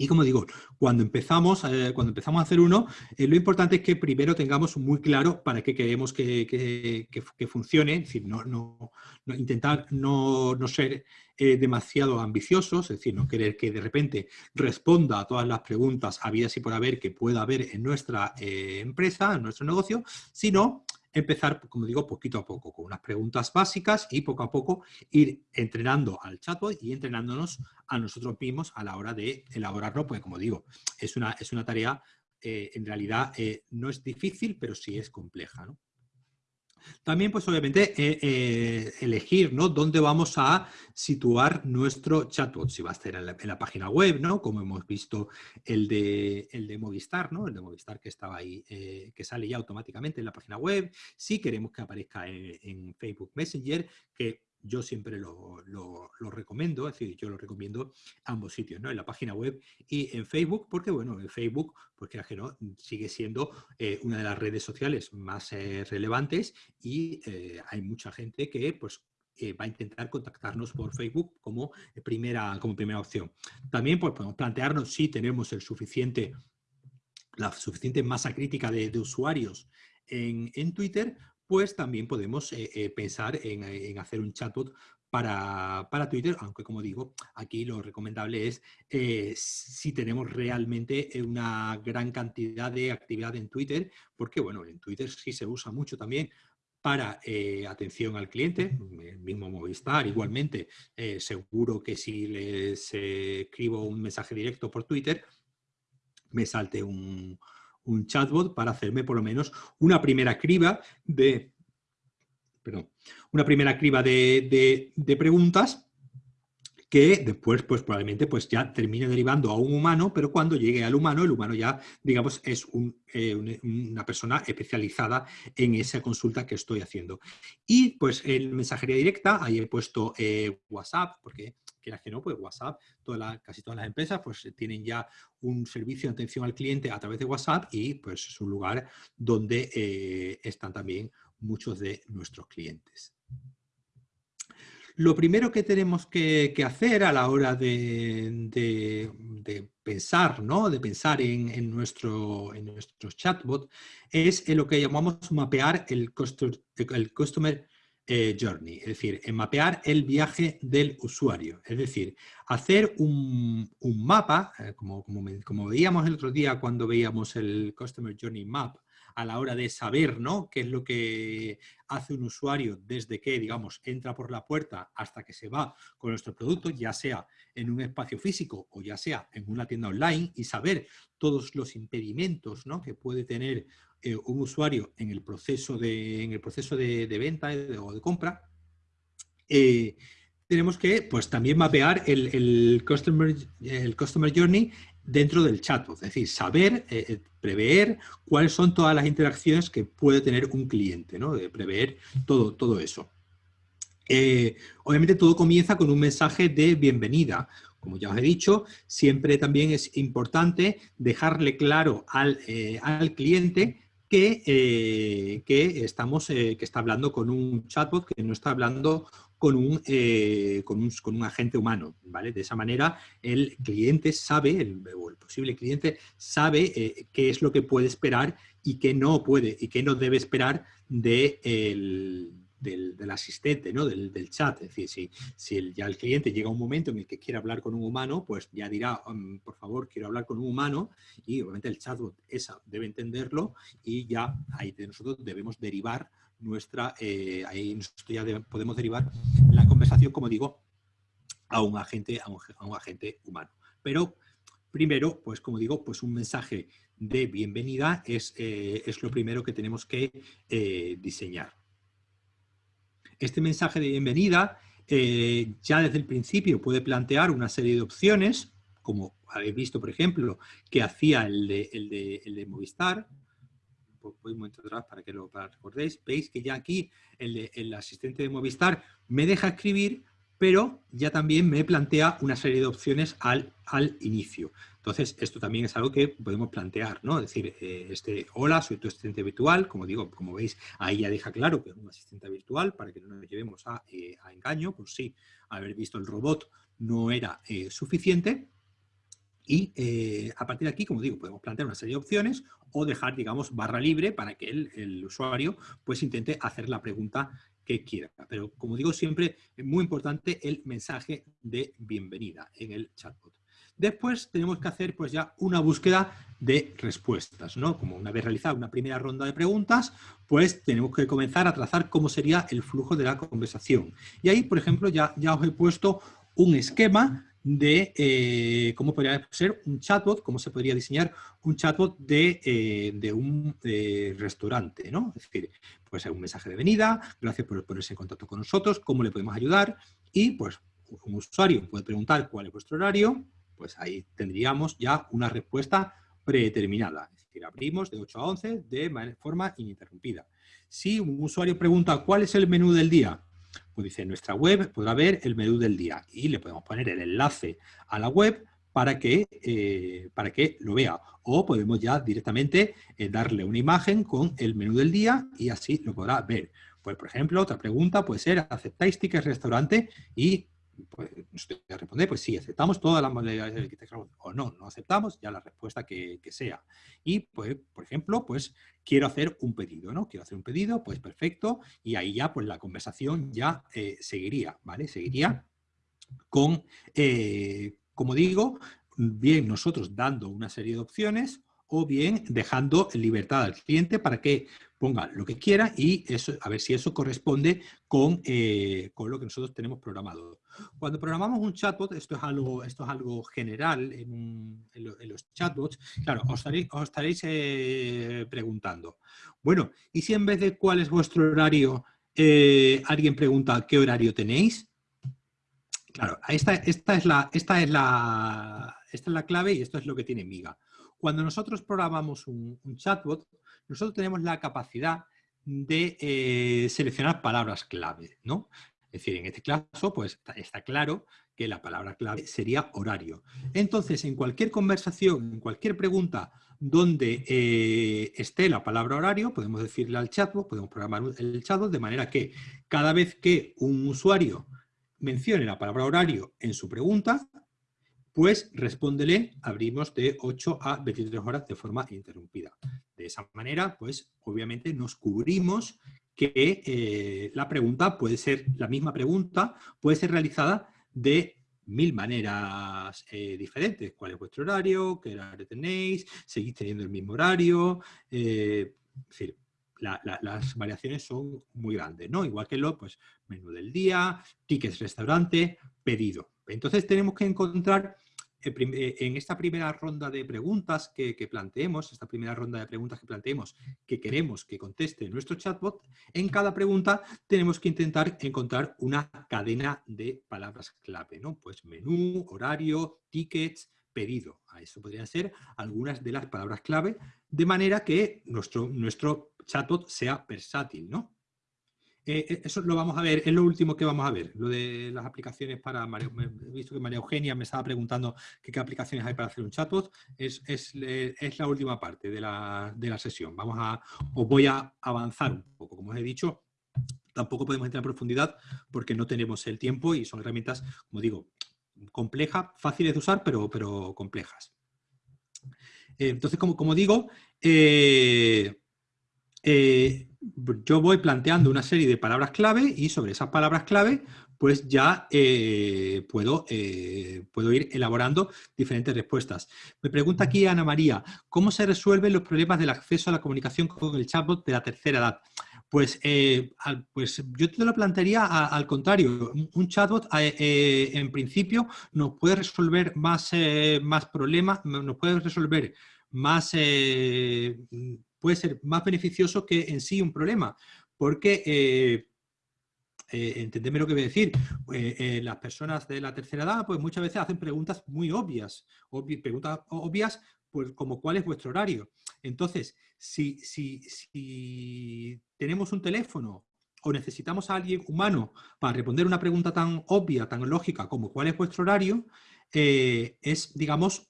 Y como digo, cuando empezamos, eh, cuando empezamos a hacer uno, eh, lo importante es que primero tengamos muy claro para qué queremos que, funcione, es decir, no, no, intentar no, ser eh, demasiado ambiciosos, es decir, no querer que de repente responda a todas las preguntas habidas y por haber que pueda haber en nuestra empresa, en nuestro negocio, sino empezar, como digo, poquito a poco, con unas preguntas básicas y poco a poco ir entrenando al chatbot y entrenándonos a nosotros mismos a la hora de elaborarlo, porque como digo, es una, es una tarea, eh, en realidad eh, no es difícil, pero sí es compleja. ¿no? También, pues obviamente, eh, eh, elegir ¿no? dónde vamos a situar nuestro chatbot, si va a estar en la, página web, ¿no? como hemos visto el de, el de Movistar, ¿no? el de Movistar que estaba ahí, eh, que sale ya automáticamente en la página web, si queremos que aparezca en Facebook Messenger, que yo siempre lo, recomiendo, es decir, yo lo recomiendo ambos sitios, ¿no? En la página web y en Facebook, porque bueno, en Facebook, pues que no, sigue siendo eh, una de las redes sociales más eh, relevantes y eh, hay mucha gente que pues va a intentar contactarnos por Facebook como primera, como primera opción. También pues, podemos plantearnos si tenemos el suficiente, la suficiente masa crítica de, usuarios en, en, Twitter pues también podemos eh, eh, pensar en, hacer un chatbot para, Twitter, aunque como digo, aquí lo recomendable es eh, si tenemos realmente una gran cantidad de actividad en Twitter, porque bueno, en Twitter sí se usa mucho también para atención al cliente, el mismo Movistar, igualmente, seguro que si les escribo un mensaje directo por Twitter, me salte un, un chatbot para hacerme por lo menos una primera criba de, perdón, una primera criba de, preguntas que después pues probablemente pues ya termine derivando a un humano, pero cuando llegue al humano, el humano ya, digamos, es eh, una persona especializada en esa consulta que estoy haciendo. Y pues en mensajería directa, ahí he puesto eh, WhatsApp, porque quieras que no, pues WhatsApp, casi todas las empresas pues tienen ya un servicio de atención al cliente a través de WhatsApp y pues es un lugar donde eh, están también muchos de nuestros clientes. Lo primero que tenemos que, hacer a la hora de, pensar, ¿no? de pensar en, nuestro, en nuestro chatbot, es en lo que llamamos mapear el, el customer eh, journey, es decir, en mapear el viaje del usuario. Es decir, hacer un, mapa, eh, como, como, veíamos el otro día cuando veíamos el Customer Journey Map, a la hora de saber ¿no? qué es lo que hace un usuario desde que, digamos, entra por la puerta hasta que se va con nuestro producto, ya sea en un espacio físico o ya sea en una tienda online, y saber todos los impedimentos ¿no? que puede tener eh, un usuario en el proceso de, en el proceso de, venta o de compra, eh, tenemos que pues, también mapear el, customer, el customer journey dentro del chat, es decir, saber, eh, prever cuáles son todas las interacciones que puede tener un cliente, ¿no? prever todo, todo eso. obviamente todo comienza con un mensaje de bienvenida. Como ya os he dicho, siempre también es importante dejarle claro al, al cliente que, eh, estamos, eh, que está hablando con un chatbot, que no está hablando con un, eh, con un, con un, agente humano. ¿vale? De esa manera el cliente sabe, el, o el posible cliente sabe qué es lo que puede esperar y qué no puede y qué no debe esperar de el, del, asistente, ¿no? del, chat. Es decir, si, si ya el cliente llega a un momento en el que quiere hablar con un humano, pues ya dirá, por favor, quiero hablar con un humano y obviamente el chatbot esa debe entenderlo y ya ahí nosotros debemos derivar nuestra, eh, ahí nosotros ya podemos derivar la conversación, como digo, a un agente, a un, agente humano. Pero primero, pues como digo, pues un mensaje de bienvenida es, eh, es lo primero que tenemos que eh, diseñar. Este mensaje de bienvenida eh, ya desde el principio puede plantear una serie de opciones, como habéis visto, por ejemplo, que hacía el de, el de, Movistar. Voy un momento atrás para que lo recordéis. Veis que ya aquí el, el asistente de Movistar me deja escribir, pero ya también me plantea una serie de opciones al, al inicio. Entonces, esto también es algo que podemos plantear, ¿no? Es decir, eh, este, hola, soy tu asistente virtual, como digo, como veis, ahí ya deja claro que es un asistente virtual para que no nos llevemos a, eh, engaño, por si haber visto el robot no era eh, suficiente. Y a partir de aquí, como digo, podemos plantear una serie de opciones o dejar, digamos, barra libre para que el, usuario pues intente hacer la pregunta quiera. Pero como digo siempre, es muy importante el mensaje de bienvenida en el chatbot. Después tenemos que hacer pues ya una búsqueda de respuestas, ¿no? Como una vez realizada una primera ronda de preguntas, pues tenemos que comenzar a trazar cómo sería el flujo de la conversación. Y ahí, por ejemplo, ya, ya os he puesto un esquema de eh, cómo podría ser un chatbot, cómo se podría diseñar un chatbot de, eh, un eh, restaurante, ¿no? Es decir, puede ser un mensaje de venida, gracias por ponerse en contacto con nosotros, cómo le podemos ayudar y pues un usuario puede preguntar cuál es vuestro horario, pues ahí tendríamos ya una respuesta predeterminada. Es decir, abrimos de 8 a 11 de forma ininterrumpida. Si un usuario pregunta cuál es el menú del día, pues dice, en nuestra web podrá ver el menú del día y le podemos poner el enlace a la web para que, eh, para que lo vea. O podemos ya directamente eh, darle una imagen con el menú del día y así lo podrá ver. Pues, por ejemplo, otra pregunta puede ser, ¿aceptáis tickets restaurante? Y pues, usted a responder, pues sí, aceptamos todas las modalidades o no, no aceptamos, ya la respuesta que, sea. Y, pues, por ejemplo, pues quiero hacer un pedido, ¿no? Quiero hacer un pedido, pues perfecto, y ahí ya, pues la conversación ya eh, seguiría, ¿vale? Seguiría con, eh, como digo, bien nosotros dando una serie de opciones o bien dejando libertad al cliente para que ponga lo que quiera y eso, a ver si eso corresponde con, eh, con lo que nosotros tenemos programado. Cuando programamos un chatbot, esto es algo, esto es algo general en, los chatbots, claro, os estaréis, eh, preguntando, bueno, ¿y si en vez de cuál es vuestro horario, eh, alguien pregunta qué horario tenéis? Claro, esta, esta, es la, esta, es la, esta es la clave y esto es lo que tiene Miga. Cuando nosotros programamos un, chatbot, nosotros tenemos la capacidad de eh, seleccionar palabras clave, ¿no? Es decir, en este caso, pues está, claro que la palabra clave sería horario. Entonces, en cualquier conversación, en cualquier pregunta donde eh, esté la palabra horario, podemos decirle al chatbot, podemos programar el chatbot de manera que cada vez que un usuario mencione la palabra horario en su pregunta, pues respóndele, abrimos de 8 a 23 horas de forma interrumpida. De esa manera, pues obviamente nos cubrimos que eh, la pregunta puede ser, la misma pregunta puede ser realizada de mil maneras eh, diferentes. ¿Cuál es vuestro horario? ¿Qué horario tenéis? ¿Seguís teniendo el mismo horario? Eh, es decir, las variaciones son muy grandes, ¿no? Igual que lo, pues, menú del día, tickets restaurante, pedido. Entonces tenemos que encontrar eh, en esta primera ronda de preguntas que, planteemos, esta primera ronda de preguntas que planteemos que queremos que conteste nuestro chatbot, en cada pregunta tenemos que intentar encontrar una cadena de palabras clave, ¿no? Pues menú, horario, tickets, pedido. A eso podrían ser algunas de las palabras clave, de manera que nuestro, nuestro chatbot sea versátil, ¿no? Eh, eh, eso lo vamos a ver, es lo último que vamos a ver, lo de las aplicaciones para... he visto que María Eugenia me estaba preguntando qué aplicaciones hay para hacer un chatbot, es, es, es la última parte de la, de la, sesión. Vamos a, os voy a avanzar un poco, como os he dicho, tampoco podemos entrar en profundidad porque no tenemos el tiempo y son herramientas, como digo, complejas, fáciles de usar, pero, pero complejas. Eh, entonces, como, como digo, eh, yo voy planteando una serie de palabras clave y sobre esas palabras clave pues ya eh, puedo, eh, puedo ir elaborando diferentes respuestas. Me pregunta aquí Ana María, ¿cómo se resuelven los problemas del acceso a la comunicación con el chatbot de la tercera edad? Pues, eh, pues yo te lo plantearía al contrario. Un chatbot en principio nos puede resolver más, más problemas, nos puede resolver más puede ser más beneficioso que en sí un problema, porque, eh, eh, entendeme lo que voy a decir, eh, las personas de la tercera edad pues muchas veces hacen preguntas muy obvias, preguntas obvias pues, como cuál es vuestro horario. Entonces, si, si tenemos un teléfono o necesitamos a alguien humano para responder una pregunta tan obvia, tan lógica como cuál es vuestro horario, es, digamos,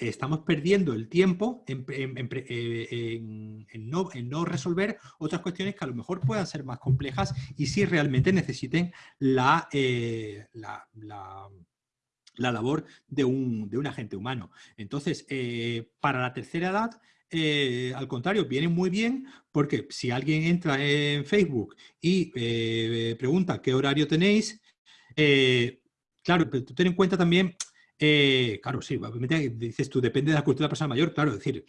estamos perdiendo el tiempo eh, en, no, resolver otras cuestiones que a lo mejor puedan ser más complejas y si realmente necesiten la, eh, la, la labor de un, de un agente humano. Entonces, eh, para la tercera edad, al contrario, viene muy bien porque si alguien entra en Facebook y pregunta qué horario tenéis, claro, pero tú ten en cuenta también claro, sí, obviamente dices tú, depende de la cultura de la persona mayor, claro, es decir,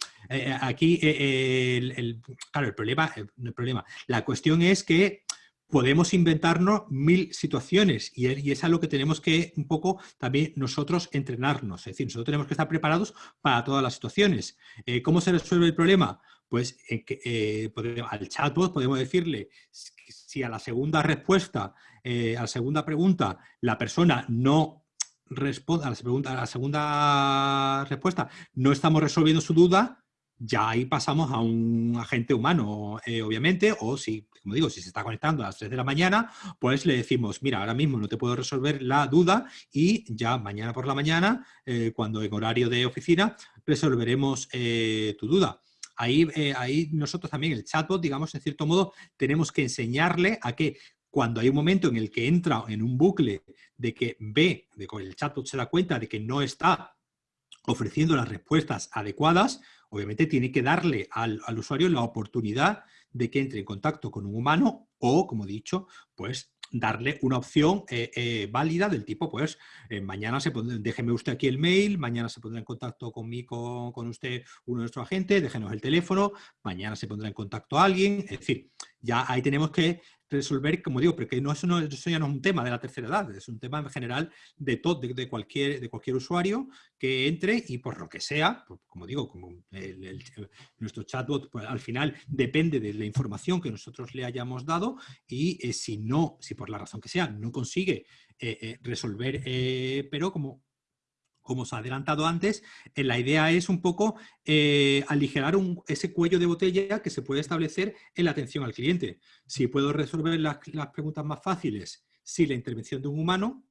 aquí el, claro, el problema, el problema, la cuestión es que podemos inventarnos mil situaciones y, es a lo que tenemos que un poco también nosotros entrenarnos. Es decir, nosotros tenemos que estar preparados para todas las situaciones. Eh, ¿Cómo se resuelve el problema? Pues eh, al chatbot podemos decirle si a la segunda respuesta, eh, a la segunda pregunta, la persona no responde, a la, a la segunda respuesta no estamos resolviendo su duda, ya ahí pasamos a un agente humano, eh, obviamente, o si, como digo, si se está conectando a las 3 de la mañana, pues le decimos, mira, ahora mismo no te puedo resolver la duda y ya mañana por la mañana, eh, cuando en horario de oficina, resolveremos eh, tu duda. Ahí, ahí nosotros también, el chatbot, digamos, en cierto modo, tenemos que enseñarle a que cuando hay un momento en el que entra en un bucle de que ve, de que el chatbot se da cuenta de que no está ofreciendo las respuestas adecuadas, obviamente tiene que darle al, usuario la oportunidad de que entre en contacto con un humano o, como he dicho, pues darle una opción eh, eh, válida del tipo, pues, eh, mañana se pondrá, déjeme usted aquí el mail, mañana se pondrá en contacto conmigo, con usted uno de nuestros agentes, déjenos el teléfono, mañana se pondrá en contacto alguien, es decir, ya ahí tenemos que resolver, como digo, porque no, eso, no, eso ya no es un tema de la tercera edad, es un tema en general de, todo, de, cualquier, de cualquier usuario que entre y por lo que sea, como digo, como nuestro chatbot pues, al final depende de la información que nosotros le hayamos dado y eh, si no, si por la razón que sea no consigue eh, eh, resolver, pero como como os ha adelantado antes, eh, la idea es un poco eh, aligerar ese cuello de botella que se puede establecer en la atención al cliente. Si puedo resolver las, preguntas más fáciles sin la intervención de un humano,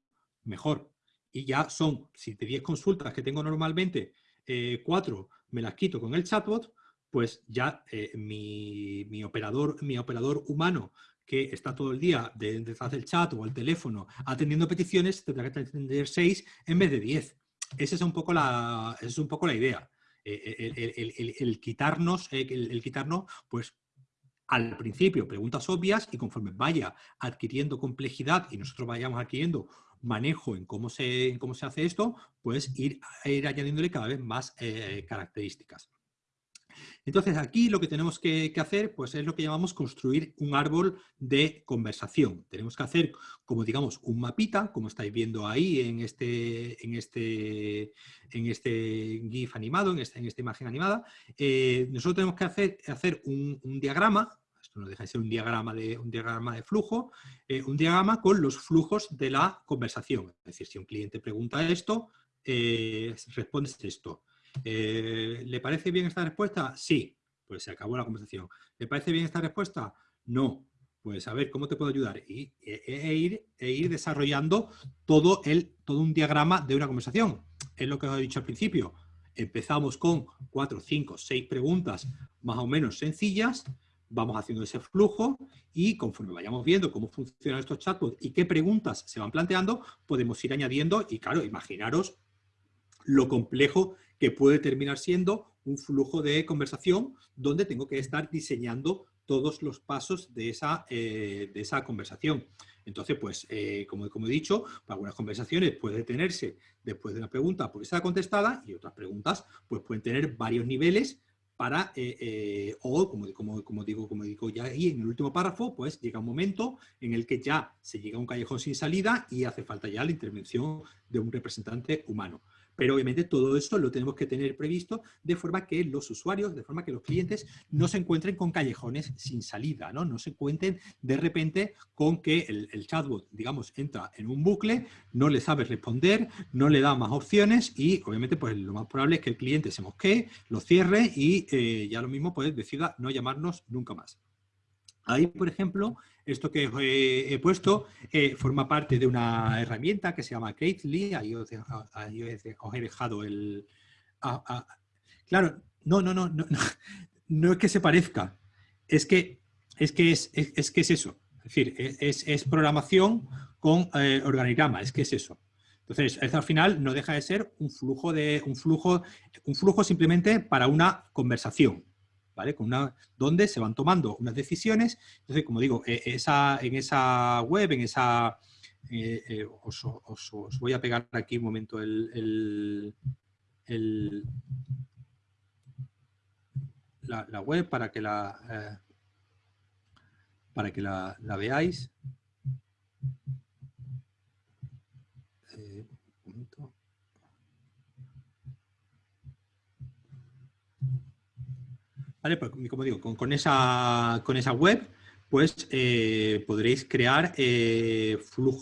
mejor. Y ya son, si de 10 consultas que tengo normalmente, eh, 4 me las quito con el chatbot, pues ya eh, mi, operador, mi operador humano que está todo el día detrás del chat o al teléfono atendiendo peticiones, tendrá que atender 6 en vez de 10. Esa es un poco la, es un poco la idea. Eh, eh, el, quitarnos, eh, el, quitarnos, pues al principio preguntas obvias y conforme vaya adquiriendo complejidad y nosotros vayamos adquiriendo manejo en cómo se, cómo se hace esto, pues ir, ir añadiéndole cada vez más características. Entonces aquí lo que tenemos que, hacer pues es lo que llamamos construir un árbol de conversación. Tenemos que hacer como digamos un mapita, como estáis viendo ahí en este, en este, en este GIF animado, en esta, en esta imagen animada. Eh, nosotros tenemos que hacer, hacer un, diagrama, esto no deja de ser un diagrama de, un diagrama de flujo, eh, un diagrama con los flujos de la conversación. Es decir, si un cliente pregunta esto, eh, respondes esto. Eh, ¿Le parece bien esta respuesta? Sí. Pues se acabó la conversación. ¿Le parece bien esta respuesta? No. Pues a ver, ¿cómo te puedo ayudar? Y, e, e, ir, e ir desarrollando todo, el, todo un diagrama de una conversación. Es lo que os he dicho al principio. Empezamos con cuatro, cinco, seis preguntas más o menos sencillas, vamos haciendo ese flujo y conforme vayamos viendo cómo funcionan estos chatbots y qué preguntas se van planteando, podemos ir añadiendo y claro, imaginaros lo complejo que puede terminar siendo un flujo de conversación donde tengo que estar diseñando todos los pasos de esa, eh, de esa conversación. Entonces, pues, eh, como, como, he dicho, para algunas conversaciones puede detenerse después de una pregunta porque está contestada y otras preguntas pues, pueden tener varios niveles para, eh, o como, como, como, digo, como digo ya ahí en el último párrafo, pues llega un momento en el que ya se llega a un callejón sin salida y hace falta ya la intervención de un representante humano. Pero obviamente todo esto lo tenemos que tener previsto de forma que los usuarios, de forma que los clientes no se encuentren con callejones sin salida, no, no se encuentren de repente con que el, chatbot, digamos, entra en un bucle, no le sabe responder, no le da más opciones y obviamente pues lo más probable es que el cliente se mosquee, lo cierre y eh, ya lo mismo pues decida no llamarnos nunca más. Ahí, por ejemplo, esto que he, puesto eh, forma parte de una herramienta que se llama Crately. Ahí os, he dejado el... claro, no, no, no, no, no, es que se parezca. Es que es, que es, que es eso. Es decir, es, programación con eh, organigrama. Es que es eso. Entonces, al final no deja de ser un flujo, de, un flujo, un flujo simplemente para una conversación, ¿vale? Donde se van tomando unas decisiones. Entonces, como digo, e, en esa web, en esa... Eh, eh, os, voy a pegar aquí un momento la, web para que la, eh, para que la, veáis. Como digo, con, esa, con esa web, pues eh, podréis crear eh,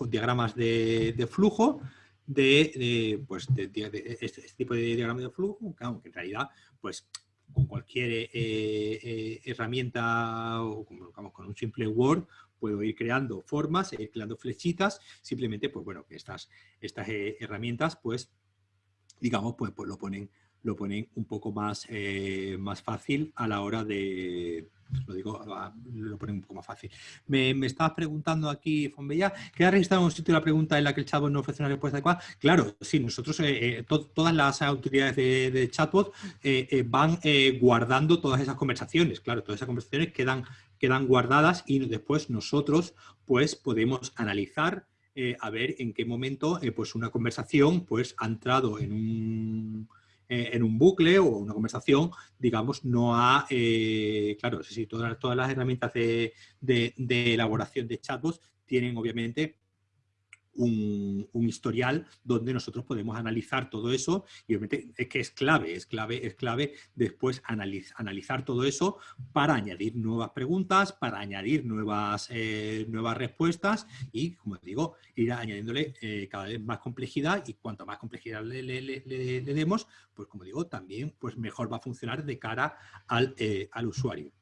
diagramas de, flujo de, pues, este, este, tipo de diagrama de flujo, aunque en realidad, pues con cualquier eh, herramienta o con un simple Word, puedo ir creando formas, ir creando flechitas, simplemente, pues bueno, que estas, estas herramientas, pues, digamos, pues, pues lo ponen lo ponen un poco más, eh, más fácil a la hora de, lo digo, lo ponen un poco más fácil. Me, me estabas preguntando aquí, Fonbella, ¿qué ha registrado un sitio la pregunta en la que el chatbot no ofrece una respuesta adecuada? Claro, sí, nosotros, eh, eh, todas las autoridades de, chatbot van guardando todas esas conversaciones, claro, todas esas conversaciones quedan, quedan guardadas y después nosotros pues podemos analizar a ver en qué momento pues una conversación pues ha entrado en un eh, en un bucle o una conversación, digamos, no ha, eh, claro, sí, todas, todas las herramientas de, de elaboración de chatbots tienen obviamente un, historial donde nosotros podemos analizar todo eso y obviamente es que es clave, es clave, es clave después analizar todo eso para añadir nuevas preguntas, para añadir nuevas, eh, nuevas respuestas y, como digo, ir añadiéndole eh, cada vez más complejidad y cuanto más complejidad le, le, demos, pues como digo, también pues mejor va a funcionar de cara al, eh, al usuario.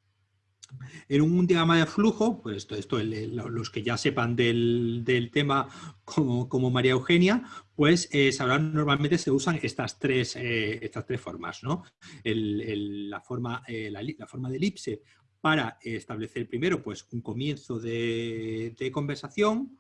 En un diagrama de flujo, pues esto, esto los que ya sepan del, tema como, María Eugenia, pues eh, normalmente se usan estas tres, eh, estas tres formas. ¿no? la, forma, eh, la, forma de elipse para establecer primero pues, un comienzo de, conversación,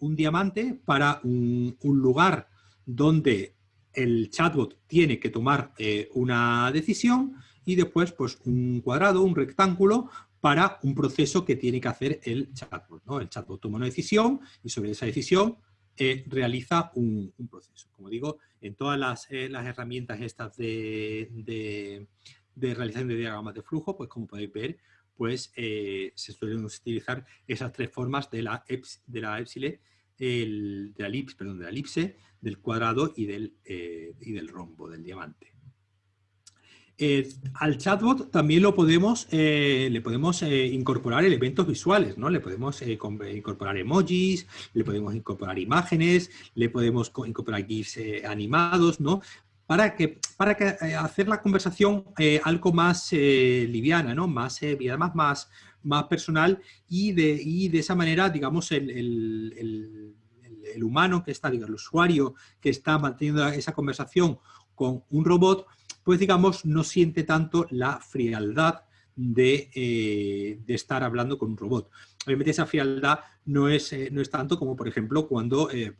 un diamante para un, lugar donde el chatbot tiene que tomar una decisión y después pues un cuadrado, un rectángulo para un proceso que tiene que hacer el chatbot. ¿no? El chatbot toma una decisión y sobre esa decisión eh, realiza un, proceso. Como digo, en todas las, eh, herramientas estas de, de, realización de diagramas de flujo, pues como podéis ver, pues eh, se suelen utilizar esas tres formas de la, de la epsilon, el, de la elipse, perdón, de la elipse, del cuadrado y del, y del rombo, del diamante. Eh, al chatbot también lo podemos, eh, le podemos eh, incorporar elementos visuales, ¿no? Le podemos incorporar emojis, le podemos incorporar imágenes, le podemos incorporar GIFs animados, ¿no? Para que, para hacer la conversación algo más liviana, ¿no? Más, además más, más personal y de, y de esa manera, digamos, el, el, el humano que está, digamos, el usuario que está manteniendo esa conversación con un robot, pues digamos no siente tanto la frialdad de, eh, estar hablando con un robot. Obviamente esa frialdad no es, eh, no es tanto como por ejemplo cuando eh,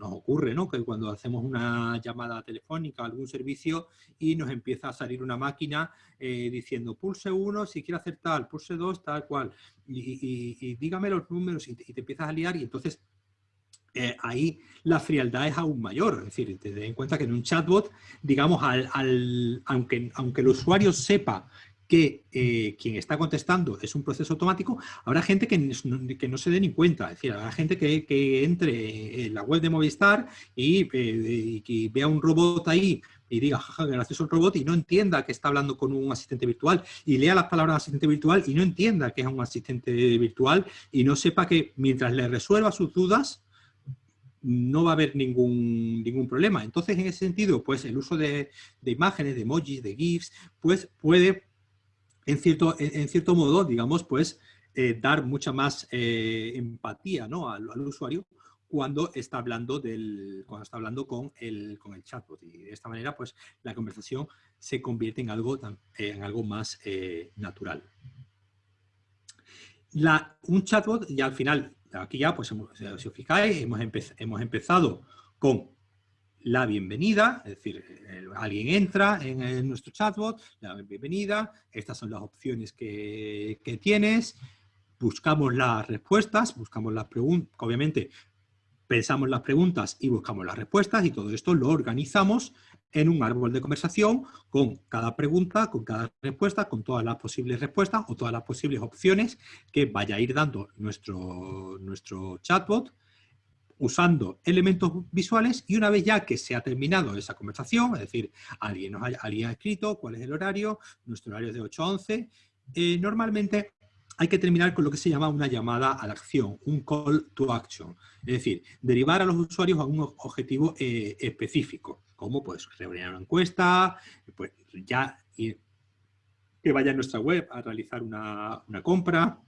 nos ocurre ¿no? que cuando hacemos una llamada telefónica a algún servicio y nos empieza a salir una máquina diciendo pulse uno si quiere hacer tal, pulse dos, tal cual, y, dígame los números y te, empiezas a liar y entonces eh, ahí la frialdad es aún mayor. Es decir, ten en cuenta que en un chatbot, digamos, al, aunque, aunque el usuario sepa que eh, quien está contestando es un proceso automático, habrá gente que, que no se dé ni cuenta. Es decir, habrá gente que, entre en la web de Movistar y, eh, vea un robot ahí y diga, jaja, gracias a un robot y no entienda que está hablando con un asistente virtual y lea las palabras asistente virtual y no entienda que es un asistente virtual y no sepa que mientras le resuelva sus dudas, no va a haber ningún, ningún problema. Entonces, en ese sentido, pues el uso de, imágenes, de emojis, de GIFs, pues puede, en cierto, en, cierto modo, digamos, pues eh, dar mucha más eh, empatía ¿no? al, usuario cuando está hablando, del, cuando está hablando con, el, con el chatbot. Y de esta manera, pues la conversación se convierte en algo, en algo más eh, natural. Un chatbot, ya al final, aquí ya, pues, si os fijáis, hemos, hemos empezado con la bienvenida, es decir, alguien entra en, nuestro chatbot, la bienvenida, estas son las opciones que, que tienes, buscamos las respuestas, buscamos las preguntas, obviamente pensamos las preguntas y buscamos las respuestas y todo esto lo organizamos en un árbol de conversación con cada pregunta, con cada respuesta, con todas las posibles respuestas o todas las posibles opciones que vaya a ir dando nuestro, nuestro chatbot usando elementos visuales y una vez ya que se ha terminado esa conversación, es decir, alguien, nos alguien ha escrito cuál es el horario, nuestro horario es de 8 a 11, eh, normalmente hay que terminar con lo que se llama una llamada a la acción, un call to action. Es decir, derivar a los usuarios a un objetivo eh, específico, como pues rellenar una encuesta, pues ya que vaya a nuestra web a realizar una, compra,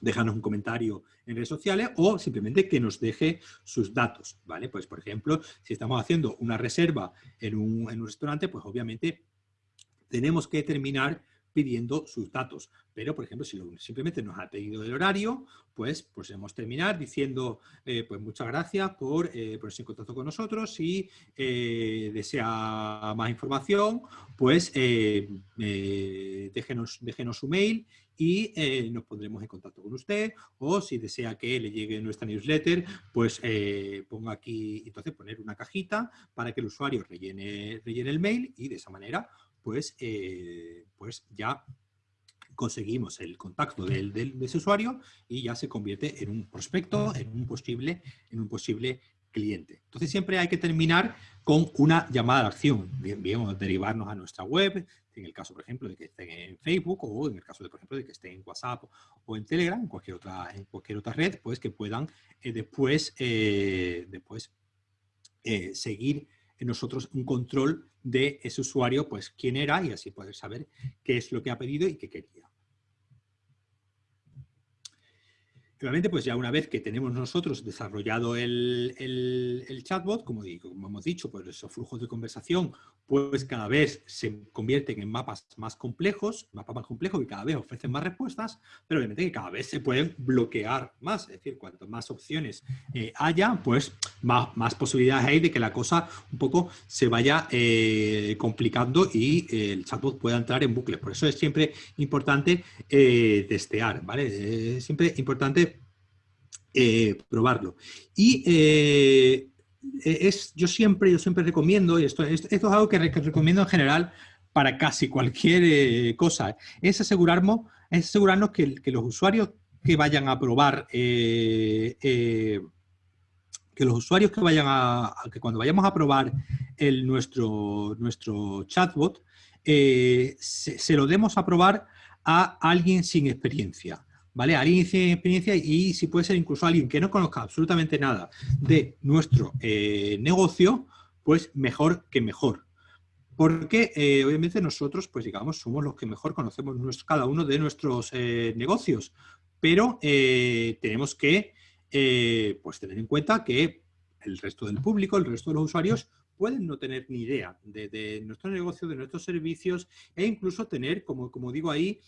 dejarnos un comentario en redes sociales o simplemente que nos deje sus datos, ¿vale? Pues, por ejemplo, si estamos haciendo una reserva en un, en un restaurante, pues obviamente tenemos que terminar pidiendo sus datos. Pero, por ejemplo, si simplemente nos ha pedido el horario, pues podemos terminar diciendo, eh, pues muchas gracias por eh, ponerse en contacto con nosotros. Si eh, desea más información, pues déjenos, déjenos su mail y nos pondremos en contacto con usted. O si desea que le llegue nuestra newsletter, pues ponga aquí, entonces poner una cajita para que el usuario rellene, rellene el mail y de esa manera pues, eh, pues ya conseguimos el contacto del, del, de ese usuario y ya se convierte en un prospecto, en un posible, en un posible cliente. Entonces siempre hay que terminar con una llamada de acción. Bien, derivarnos a nuestra web, en el caso, por ejemplo, de que estén en Facebook o en el caso, de, por ejemplo, de que estén en WhatsApp o en Telegram, en cualquier otra, en cualquier otra red, pues que puedan eh, después, eh, después seguir nosotros un control de ese usuario, pues quién era y así poder saber qué es lo que ha pedido y qué quería. Realmente, pues ya una vez que tenemos nosotros desarrollado el, chatbot, como, digo, como, hemos dicho, pues esos flujos de conversación, pues cada vez se convierten en mapas más complejos, mapas más complejos y cada vez ofrecen más respuestas, pero obviamente que cada vez se pueden bloquear más, es decir, cuanto más opciones eh, haya, pues más, más, posibilidades hay de que la cosa un poco se vaya eh, complicando y eh, el chatbot pueda entrar en bucle. Por eso es siempre importante testear, ¿vale? Es siempre importante eh, probarlo. Y eh, es, yo, siempre, yo siempre recomiendo, y esto, esto, es algo que, recomiendo en general para casi cualquier eh, cosa, es asegurarnos, es asegurarnos que, los usuarios que vayan a probar, que los usuarios que vayan a, que cuando vayamos a probar el, nuestro, nuestro chatbot, se, lo demos a probar a alguien sin experiencia. ¿Vale? Alguien sin experiencia y si puede ser incluso alguien que no conozca absolutamente nada de nuestro eh, negocio, pues mejor que mejor. Porque eh, obviamente nosotros, pues digamos, somos los que mejor conocemos cada uno de nuestros eh, negocios, pero tenemos que pues tener en cuenta que el resto del público, el resto de los usuarios, pueden no tener ni idea de, nuestro negocio, de nuestros servicios e incluso tener, como, como digo ahí,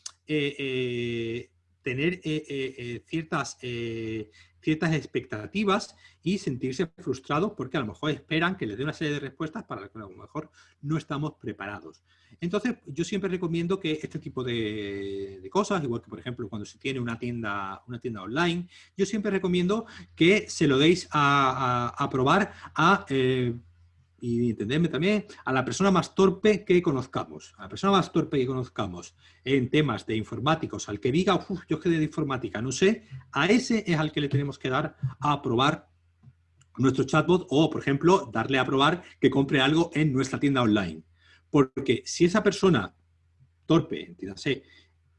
eh, ciertas, ciertas expectativas y sentirse frustrados porque a lo mejor esperan que les dé una serie de respuestas para las que a lo mejor no estamos preparados. Entonces, yo siempre recomiendo que este tipo de, cosas, igual que por ejemplo cuando se tiene una tienda, una tienda online, yo siempre recomiendo que se lo deis a, probar a y entenderme también a la persona más torpe que conozcamos, a la persona más torpe que conozcamos en temas de informáticos, al que diga, uff, yo quedé de informática, no sé, a ese es al que le tenemos que dar a probar nuestro chatbot o, por ejemplo, darle a probar que compre algo en nuestra tienda online. Porque si esa persona torpe, entiéndase,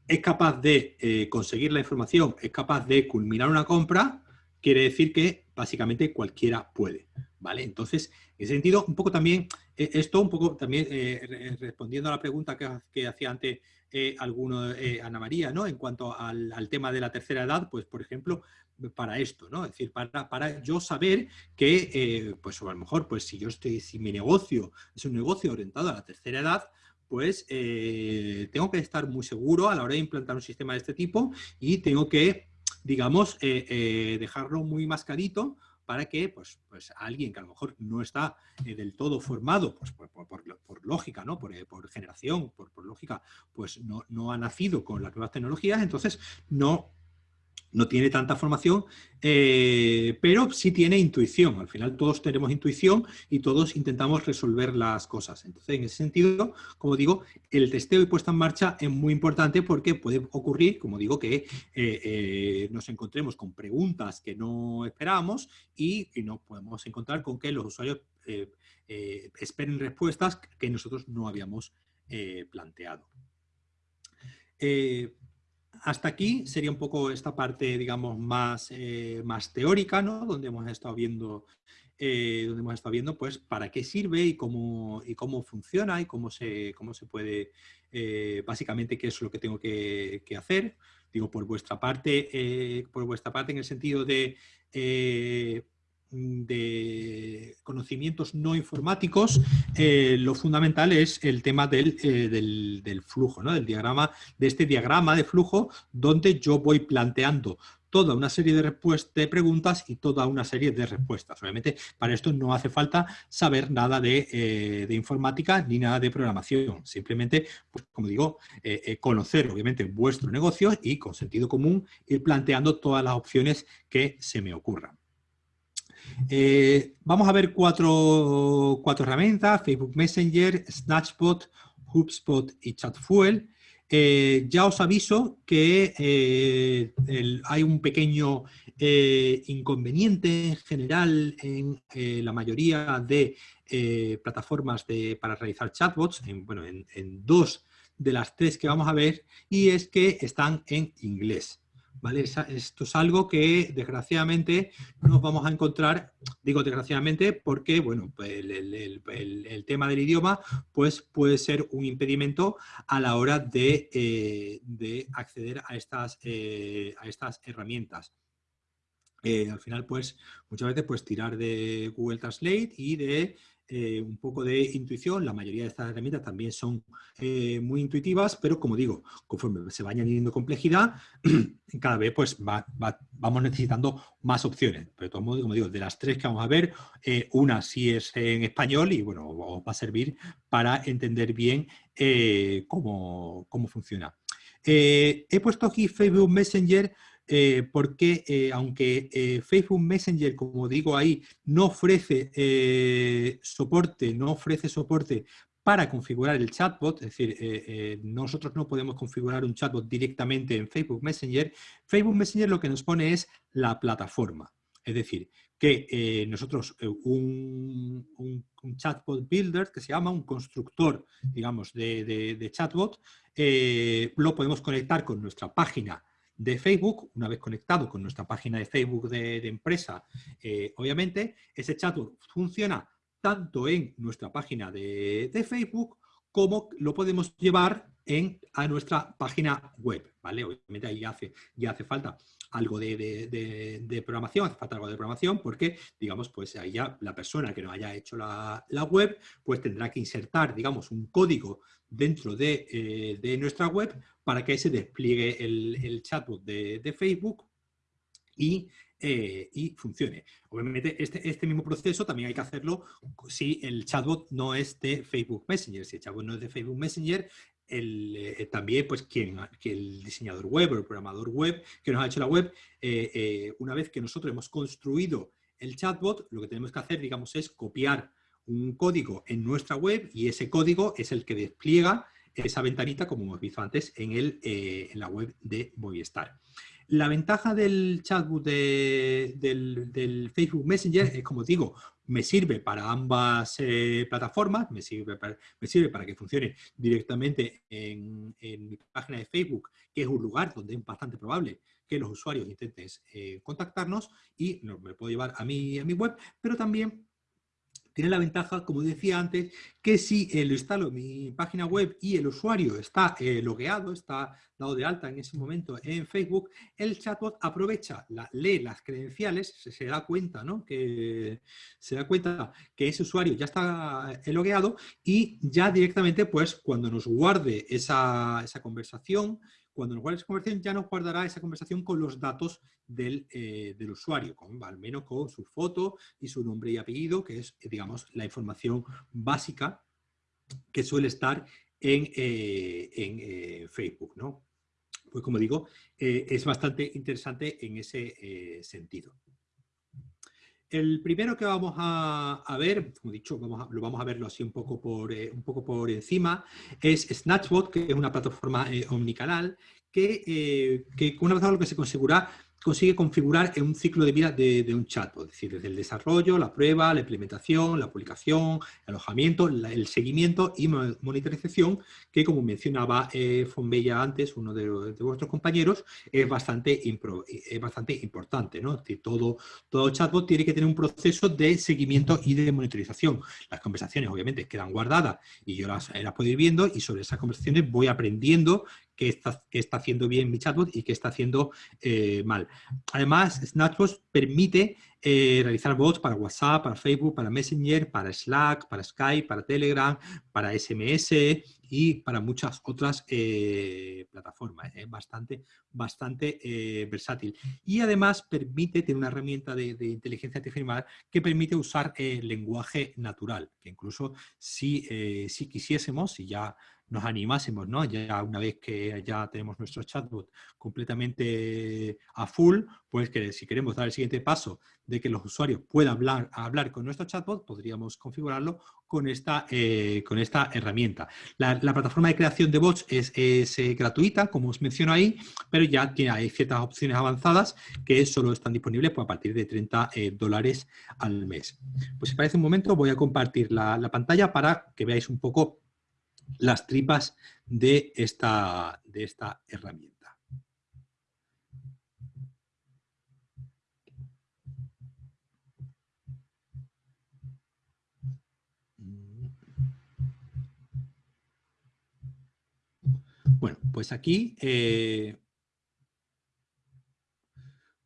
es capaz de eh, conseguir la información, es capaz de culminar una compra, quiere decir que básicamente cualquiera puede. ¿vale? Entonces, en ese sentido, un poco también, eh, esto un poco también eh, respondiendo a la pregunta que, hacía antes eh, alguno, Ana María, ¿no? En cuanto al, tema de la tercera edad, pues, por ejemplo, para esto, ¿no? Es decir, para, para yo saber que, pues, a lo mejor, pues, si yo estoy, si mi negocio es un negocio orientado a la tercera edad, pues tengo que estar muy seguro a la hora de implantar un sistema de este tipo y tengo que, digamos, dejarlo muy mascarito para que pues, pues alguien que a lo mejor no está eh, del todo formado, pues por, lógica, ¿no? por, generación, por, lógica, pues no, no ha nacido con las nuevas tecnologías, entonces no no tiene tanta formación, eh, pero sí tiene intuición. Al final todos tenemos intuición y todos intentamos resolver las cosas. Entonces, en ese sentido, como digo, el testeo y puesta en marcha es muy importante porque puede ocurrir, como digo, que eh, eh, nos encontremos con preguntas que no esperábamos y, nos podemos encontrar con que los usuarios esperen respuestas que nosotros no habíamos planteado. Hasta aquí sería un poco esta parte, digamos, más, eh, más teórica, ¿no? Donde hemos estado viendo, eh, donde hemos estado viendo, pues, para qué sirve y cómo, y cómo funciona y cómo se, cómo se puede, eh, básicamente, qué es lo que tengo que, que hacer. Digo, por vuestra parte, por vuestra parte en el sentido de de conocimientos no informáticos, eh, lo fundamental es el tema del, eh, del, flujo, ¿no? del diagrama, de este diagrama de flujo donde yo voy planteando toda una serie de, de preguntas y toda una serie de respuestas. Obviamente, para esto no hace falta saber nada de, eh, de informática ni nada de programación. Simplemente, pues, como digo, conocer obviamente vuestro negocio y con sentido común ir planteando todas las opciones que se me ocurran. Eh, vamos a ver cuatro, herramientas, Facebook Messenger, Snatchbot, HubSpot y ChatFuel. Eh, ya os aviso que eh, hay un pequeño inconveniente en general en la mayoría de plataformas para realizar chatbots, bueno, en dos de las tres que vamos a ver, y es que están en inglés. Esto es algo que desgraciadamente nos vamos a encontrar, digo desgraciadamente porque bueno, pues el, tema del idioma pues puede ser un impedimento a la hora de, eh, acceder a estas, eh, a estas herramientas. Eh, al final, pues, muchas veces, pues, tirar de Google Translate y de eh, un poco de intuición. La mayoría de estas herramientas también son eh, muy intuitivas, pero como digo, conforme se va añadiendo complejidad, cada vez pues vamos necesitando más opciones. Pero de todos modos, como digo, de las tres que vamos a ver, eh, una sí es en español y bueno, os va a servir para entender bien cómo, cómo, funciona. he puesto aquí Facebook Messenger eh, porque eh, aunque eh, Facebook Messenger, como digo ahí, no ofrece soporte, no ofrece soporte para configurar el chatbot, es decir, nosotros no podemos configurar un chatbot directamente en Facebook Messenger, Facebook Messenger lo que nos pone es la plataforma. Es decir, que nosotros un, chatbot builder, que se llama un constructor, digamos, de, chatbot, lo podemos conectar con nuestra página de Facebook, una vez conectado con nuestra página de Facebook de, empresa, eh, obviamente, ese chatbot funciona tanto en nuestra página de, Facebook como lo podemos llevar en, a nuestra página web, ¿vale? Obviamente ahí ya hace, ya hace falta algo de, programación, hace falta algo de programación porque, digamos, pues ahí ya la persona que no haya hecho la, web, pues tendrá que insertar, digamos, un código dentro de, eh, de nuestra web para que se despliegue el, chatbot de, Facebook eh, y, funcione. Obviamente, este, este, mismo proceso también hay que hacerlo si el chatbot no es de Facebook Messenger. Si el chatbot no es de Facebook Messenger, el, eh, también pues quien, que el diseñador web o el programador web que nos ha hecho la web, eh, una vez que nosotros hemos construido el chatbot, lo que tenemos que hacer, digamos, es copiar un código en nuestra web y ese código es el que despliega esa ventanita, como hemos visto antes, en, el, eh, en la web de Movistar. La ventaja del chatbot del, Facebook Messenger es, como digo, me sirve para ambas eh, plataformas, me sirve para, me sirve para que funcione directamente en, mi página de Facebook, que es un lugar donde es bastante probable que los usuarios intenten eh, contactarnos y me puedo llevar a mi, a mi web, pero también tiene la ventaja, como decía antes, que si lo instalo en mi página web y el usuario está eh, logueado, está dado de alta en ese momento en Facebook, el chatbot aprovecha, lee las credenciales, se, da cuenta, ¿no? Que se da cuenta que ese usuario ya está eh, logueado y ya directamente, pues, cuando nos guarde esa, esa conversación, cuando nos guarde esa conversación ya nos guardará esa conversación con los datos del, eh, usuario, con, al menos con su foto y su nombre y apellido, que es, digamos, la información básica que suele estar en, eh, en Facebook, ¿no? Pues como digo, es bastante interesante en ese sentido. El primero que vamos a, ver, como he dicho, vamos lo vamos a verlo así un poco por, eh, encima, es Snatchbot, que es una plataforma eh, omnicanal que, eh, que con una vez lo que se configura consigue configurar en un ciclo de vida de, un chatbot, es decir, desde el desarrollo, la prueba, la implementación, la publicación, el alojamiento, el seguimiento y monitorización, que como mencionaba eh, Fonbella antes, uno de, vuestros compañeros, es bastante, importante. ¿no? todo, chatbot tiene que tener un proceso de seguimiento y de monitorización. Las conversaciones obviamente quedan guardadas y yo las, las puedo ir viendo y sobre esas conversaciones voy aprendiendo qué está, está haciendo bien mi chatbot y qué está haciendo eh, mal. Además, Snapchat permite eh, realizar bots para WhatsApp, para Facebook, para Messenger, para Slack, para Skype, para Telegram, para SMS y para muchas otras eh, plataformas. Es bastante, bastante versátil. Y además permite, tiene una herramienta de, inteligencia artificial que permite usar lenguaje natural, que incluso si, si quisiésemos, si ya nos animásemos, ¿no? Ya una vez que ya tenemos nuestro chatbot completamente a full, pues que si queremos dar el siguiente paso de que los usuarios puedan hablar, hablar con nuestro chatbot, podríamos configurarlo con esta, eh, con esta herramienta. La, plataforma de creación de bots es, eh, gratuita, como os menciono ahí, pero ya tiene, hay ciertas opciones avanzadas que solo están disponibles pues, a partir de 30 eh, dólares al mes. Pues si parece un momento, voy a compartir la pantalla para que veáis un poco las tripas de esta, de esta herramienta. Bueno, pues aquí, eh,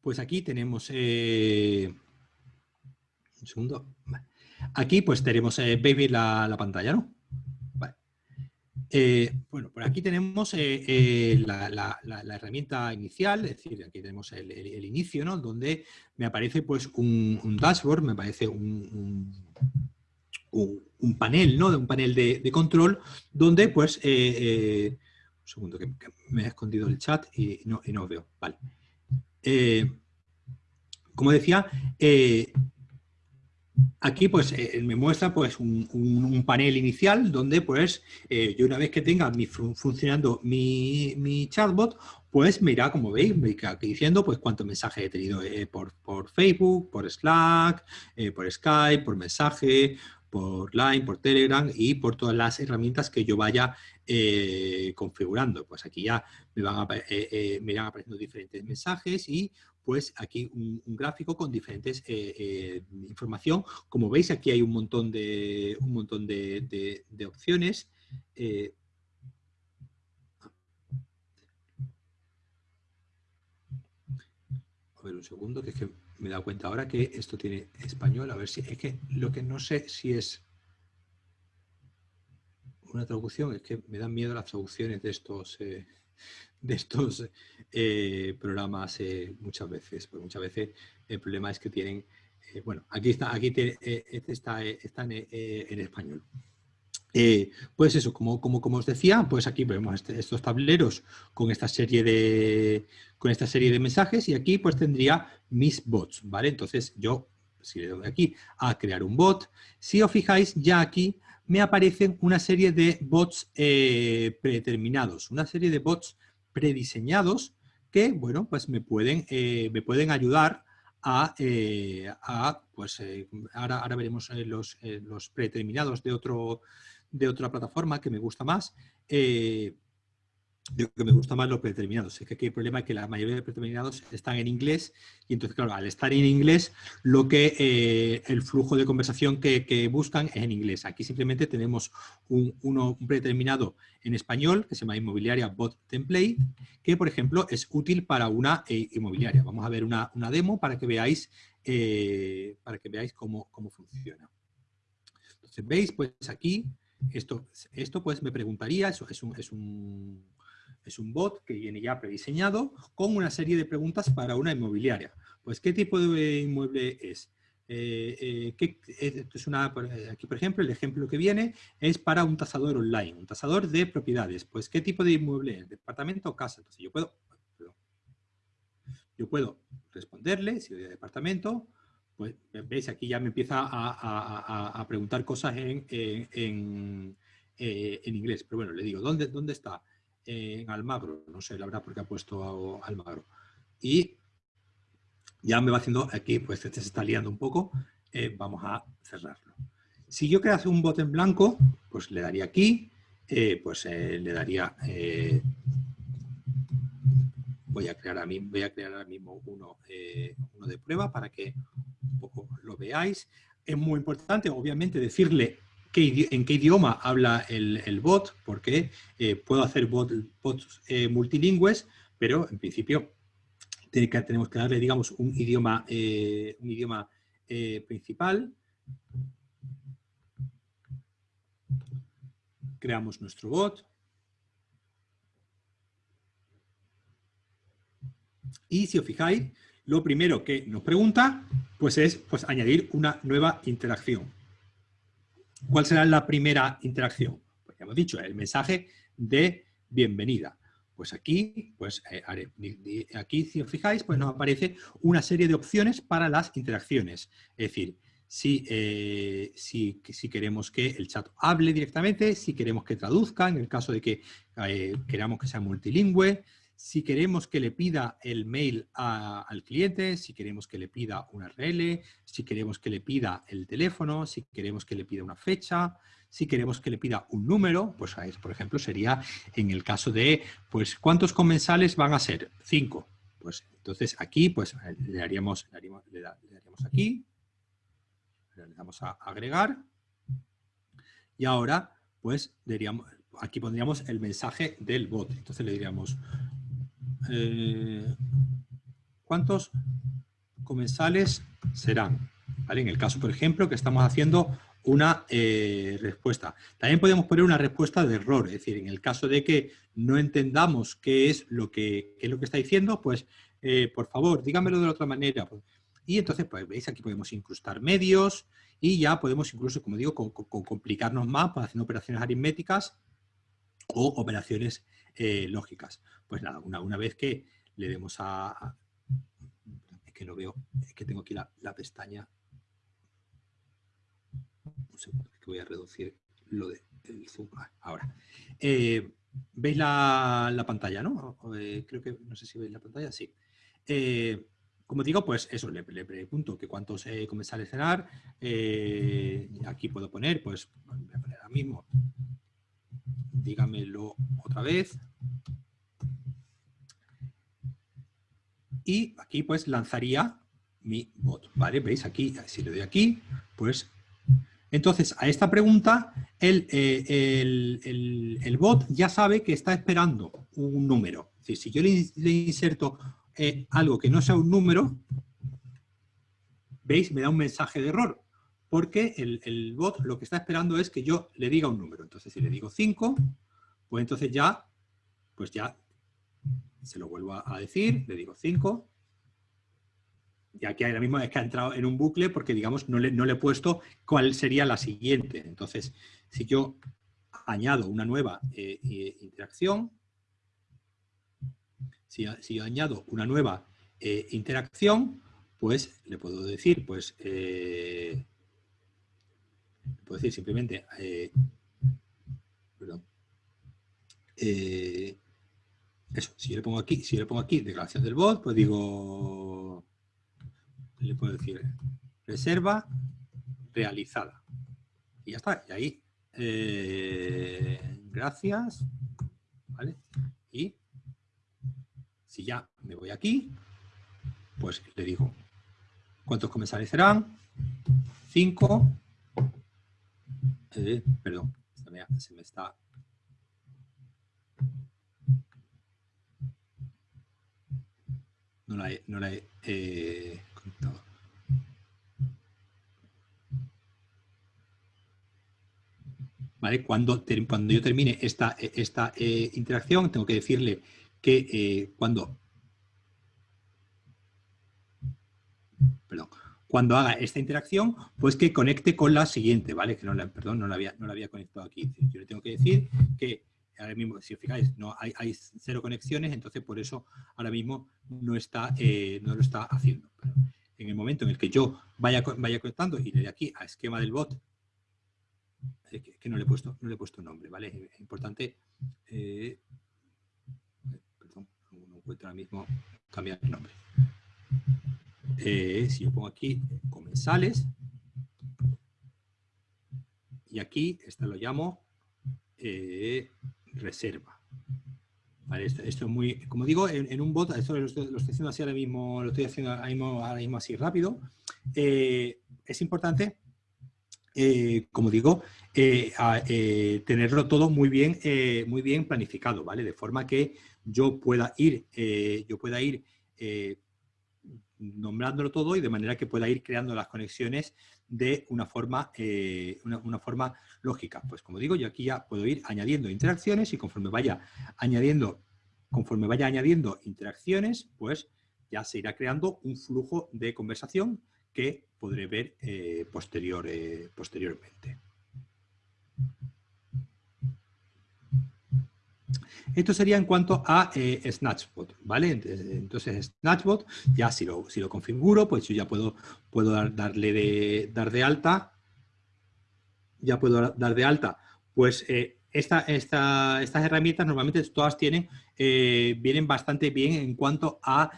pues aquí tenemos, eh, un segundo, aquí pues tenemos, eh, baby la, la pantalla, ¿no? Eh, bueno, por aquí tenemos eh, eh, la, herramienta inicial, es decir, aquí tenemos el, inicio, ¿no? Donde me aparece pues un, dashboard, me aparece un, un, panel, ¿no? Un panel de, control donde pues... un segundo, que, me he escondido el chat y no, y no veo. Vale. como decía, Aquí pues eh, me muestra pues un, panel inicial donde pues eh, yo una vez que tenga funcionando mi, chatbot pues me irá como veis, me irá diciendo pues cuántos mensajes he tenido eh, por, Facebook, por Slack, por Skype, por mensaje, por Line, por Telegram y por todas las herramientas que yo vaya configurando. Pues aquí ya me van, a, me irán apareciendo diferentes mensajes y pues aquí un, gráfico con diferentes eh, eh, información. Como veis, aquí hay un montón de, un montón de, opciones. Eh, a ver un segundo, que es que me he dado cuenta ahora que esto tiene español. A ver si es que lo que no sé si es una traducción, es que me dan miedo las traducciones de estos de estos eh, programas eh, muchas veces. Porque muchas veces el problema es que tienen, eh, bueno, aquí está, aquí este está, están en español. pues eso, como, como, como, os decía, pues aquí vemos este, estos tableros con esta serie de con esta serie de mensajes y aquí pues tendría mis bots, ¿vale? Entonces yo, si le doy aquí a crear un bot, si os fijáis ya aquí me aparecen una serie de bots predeterminados, una serie de bots prediseñados que, bueno, pues me pueden, eh, me pueden ayudar a, eh, pues eh, ahora, ahora veremos los, los predeterminados de, otro, de otra plataforma que me gusta más, lo que me gusta más los predeterminados. Es que aquí el problema es que la mayoría de predeterminados están en inglés y entonces, claro, al estar en inglés, lo que eh, el flujo de conversación que, buscan es en inglés. Aquí simplemente tenemos un, predeterminado en español que se llama Inmobiliaria Bot Template, que, por ejemplo, es útil para una eh, inmobiliaria. Vamos a ver una, demo para que veáis, eh, para que veáis cómo, cómo funciona. Entonces, veis, pues aquí, esto, esto pues me preguntaría, eso es un es un bot que viene ya prediseñado con una serie de preguntas para una inmobiliaria. Pues, ¿qué tipo de inmueble es? Eh, eh, es una, aquí, por ejemplo, el ejemplo que viene es para un tasador online, un tasador de propiedades. Pues, ¿qué tipo de inmueble es? ¿Departamento o casa? Entonces, yo puedo, yo puedo responderle, si voy a departamento, pues, veis, aquí ya me empieza a, preguntar cosas en, eh, en, inglés. Pero bueno, le digo, ¿dónde, dónde está? En Almagro, no sé, la verdad, porque ha puesto Almagro. Y ya me va haciendo aquí, pues este se está liando un poco, eh, vamos a cerrarlo. Si yo hacer un bot en blanco, pues le daría aquí, eh, pues eh, le daría, voy a crear a mí, voy a crear ahora mismo uno, uno de prueba para que un poco lo veáis. Es muy importante, obviamente, decirle en qué idioma habla el, bot, porque puedo hacer bots multilingües, pero en principio tenemos que darle, digamos, un idioma, eh, un idioma eh, principal. Creamos nuestro bot. Y si os fijáis, lo primero que nos pregunta pues es pues, añadir una nueva interacción. ¿Cuál será la primera interacción? Pues ya hemos dicho, el mensaje de bienvenida. Pues aquí, pues eh, aquí si os fijáis, pues nos aparece una serie de opciones para las interacciones. Es decir, si, eh, si, queremos que el chat hable directamente, si queremos que traduzca, en el caso de que eh, queramos que sea multilingüe, si queremos que le pida el mail al cliente, si queremos que le pida una URL, si queremos que le pida el teléfono, si queremos que le pida una fecha, si queremos que le pida un número, pues por ejemplo sería en el caso de, pues ¿cuántos comensales van a ser? Cinco. Pues entonces aquí pues le daríamos, le daríamos, aquí, le damos a agregar y ahora pues aquí pondríamos el mensaje del bot. Entonces le diríamos, eh, ¿cuántos comensales serán? En el caso, por ejemplo, que estamos haciendo una eh, respuesta. También podemos poner una respuesta de error, es decir, en el caso de que no entendamos qué es lo que, es lo que está diciendo, pues eh, por favor, dígamelo de otra manera. Y entonces, pues veis, aquí podemos incrustar medios y ya podemos incluso, como digo, complicarnos más para hacer operaciones aritméticas o operaciones eh, lógicas. Pues nada, una, una, vez que le demos a, Es que no veo, es que tengo aquí la, la pestaña que voy a reducir lo de el zoom. Ah, ahora. Eh, ¿Veis la, pantalla, no? Eh, creo que, no sé si veis la pantalla, sí. Eh, como digo, pues eso, le, pregunto que cuántos comenzar a cenar. aquí puedo poner, pues, voy a poner ahora mismo, dígamelo otra vez. Y aquí pues lanzaría mi bot, ¿vale? ¿Veis? Aquí, si le doy aquí, pues entonces, a esta pregunta, el, eh, bot ya sabe que está esperando un número. Es decir, si yo le, inserto eh, algo que no sea un número, ¿veis? Me da un mensaje de error. Porque el, bot lo que está esperando es que yo le diga un número. Entonces, si le digo 5, pues entonces ya, pues ya se lo vuelvo a decir, le digo 5, y aquí ahora mismo es que ha entrado en un bucle porque, digamos, no le, no le he puesto cuál sería la siguiente. Entonces, si yo añado una nueva eh, eh, interacción, si, yo añado una nueva eh, interacción, pues le puedo decir, pues, le puedo decir simplemente, perdón, eso, si yo le pongo aquí, si yo le pongo aquí declaración del bot, pues digo le puedo decir reserva realizada. Y ya está. Y ahí, eh, gracias. ¿Vale? Y si ya me voy aquí, pues le digo, ¿cuántos comensales serán? Cinco. Eh, perdón, se me está no la he, no la eh, ¿vale? Cuando, cuando yo termine esta, esta eh, interacción, tengo que decirle que eh, cuando... Perdón, cuando haga esta interacción, pues que conecte con la siguiente, ¿vale? Que no la, perdón, no la había, no la había conectado aquí. Yo le tengo que decir que ahora mismo, si os fijáis, no, hay, cero conexiones, entonces por eso ahora mismo no, está, eh, no lo está haciendo. en el momento en el que yo vaya, vaya conectando y le dé aquí a esquema del bot, que, no le he puesto, no le he puesto nombre, ¿vale? Es importante, eh, perdón, no encuentro ahora mismo cambiar el nombre. Eh, si yo pongo aquí comensales, y aquí, esta lo llamo reserva. esto, es muy, como digo, en, un bot, esto lo estoy, haciendo así ahora mismo, lo estoy haciendo ahora mismo, así rápido. Eh, es importante, eh, como digo, eh, tenerlo todo muy bien, muy bien planificado, ¿vale? De forma que yo pueda ir, yo pueda ir nombrándolo todo y de manera que pueda ir creando las conexiones de una forma, eh, una, forma lógica. Pues como digo, yo aquí ya puedo ir añadiendo interacciones y conforme vaya añadiendo, conforme vaya añadiendo interacciones, pues ya se irá creando un flujo de conversación que podré ver eh, posterior, eh, posteriormente. Esto sería en cuanto a eh, Snatchbot, ¿vale? Entonces, Snatchbot, ya si lo, si lo configuro, pues yo ya puedo, puedo darle de, dar de alta, ya puedo dar de alta, pues eh, esta, estas herramientas normalmente todas tienen, eh, vienen bastante bien en cuanto a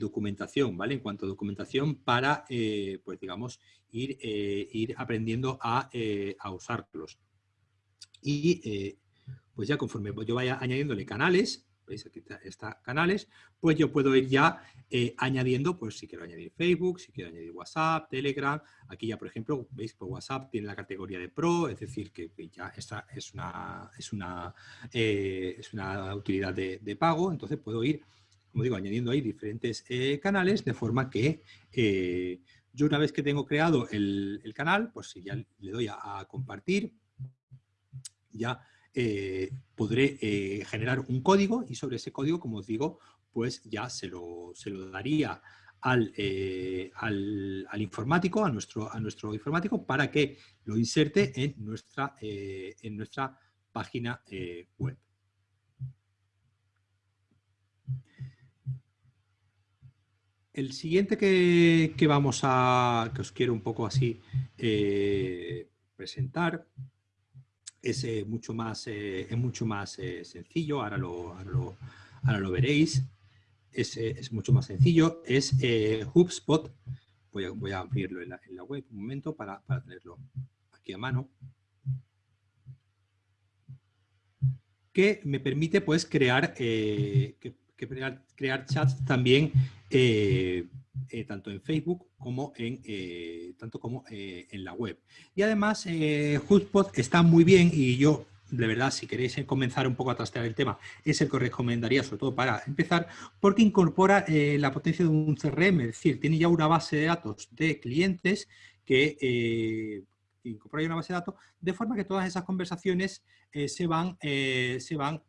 documentación, ¿vale? En cuanto a documentación para, pues digamos, ir, ir aprendiendo a, a usarlos. Y pues ya conforme yo vaya añadiéndole canales, veis aquí está, canales, pues yo puedo ir ya eh, añadiendo, pues si quiero añadir Facebook, si quiero añadir WhatsApp, Telegram, aquí ya por ejemplo, veis que WhatsApp tiene la categoría de Pro, es decir, que ya esta es una, es una, eh, es una utilidad de, pago, entonces puedo ir, como digo, añadiendo ahí diferentes eh, canales de forma que yo una vez que tengo creado el, canal, pues si ya le doy a compartir, ya eh, podré eh, generar un código y sobre ese código, como os digo, pues ya se lo, se lo daría al, eh, al, al, informático, a nuestro, a nuestro informático, para que lo inserte en nuestra, en nuestra página web. El siguiente que, que, vamos a, que os quiero un poco así presentar, es eh, mucho más, eh, es mucho más eh, sencillo, ahora lo, ahora lo, veréis, es, es, mucho más sencillo, es HubSpot, voy a, voy a abrirlo en la, web un momento para, para tenerlo aquí a mano, que me permite pues crear, crear, crear, chats también eh, tanto en Facebook como en, eh, tanto como, eh, en la web. Y además, HubSpot está muy bien y yo, de verdad, si queréis comenzar un poco a trastear el tema, es el que os recomendaría, sobre todo para empezar, porque incorpora la potencia de un CRM, es decir, tiene ya una base de datos de clientes que incorpora una base de datos, de forma que todas esas conversaciones se, van, se van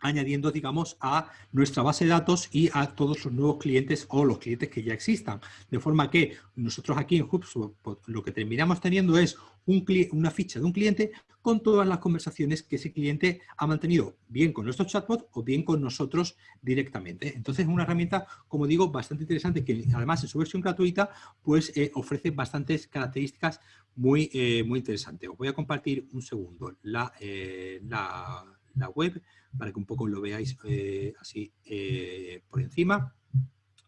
añadiendo, digamos, a nuestra base de datos y a todos los nuevos clientes o los clientes que ya existan. De forma que nosotros aquí en HubSpot lo que terminamos teniendo es un, una ficha de un cliente con todas las conversaciones que ese cliente ha mantenido, bien con nuestro chatbot o bien con nosotros directamente. Entonces es una herramienta, como digo, bastante interesante que además en su versión gratuita pues eh, ofrece bastantes características muy, eh, muy interesantes. Os voy a compartir un segundo la, eh, la, la web para que un poco lo veáis eh, así eh, por encima.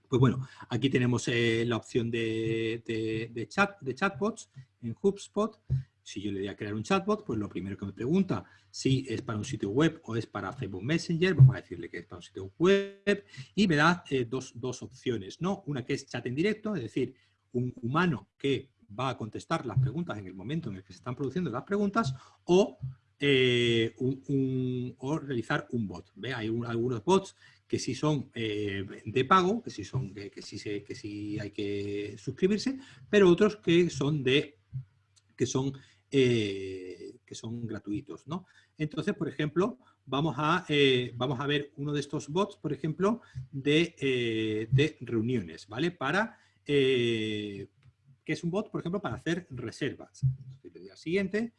Pues bueno, aquí tenemos eh, la opción de, chat, de chatbots en HubSpot. Si yo le voy a crear un chatbot, pues lo primero que me pregunta si es para un sitio web o es para Facebook Messenger, vamos a decirle que es para un sitio web, y me da dos, dos opciones, ¿no? Una que es chat en directo, es decir, un humano que va a contestar las preguntas en el momento en el que se están produciendo las preguntas, o eh, o realizar un bot. ¿ve? Hay algunos bots que sí son eh, de pago, que sí, son, que, sí se, que sí hay que suscribirse, pero otros que son de que son eh, que son gratuitos. ¿no? Entonces, por ejemplo, vamos a, eh, vamos a ver uno de estos bots, por ejemplo, de, de reuniones, ¿vale? Para, que es un bot, por ejemplo, para hacer reservas. Entonces, le siguiente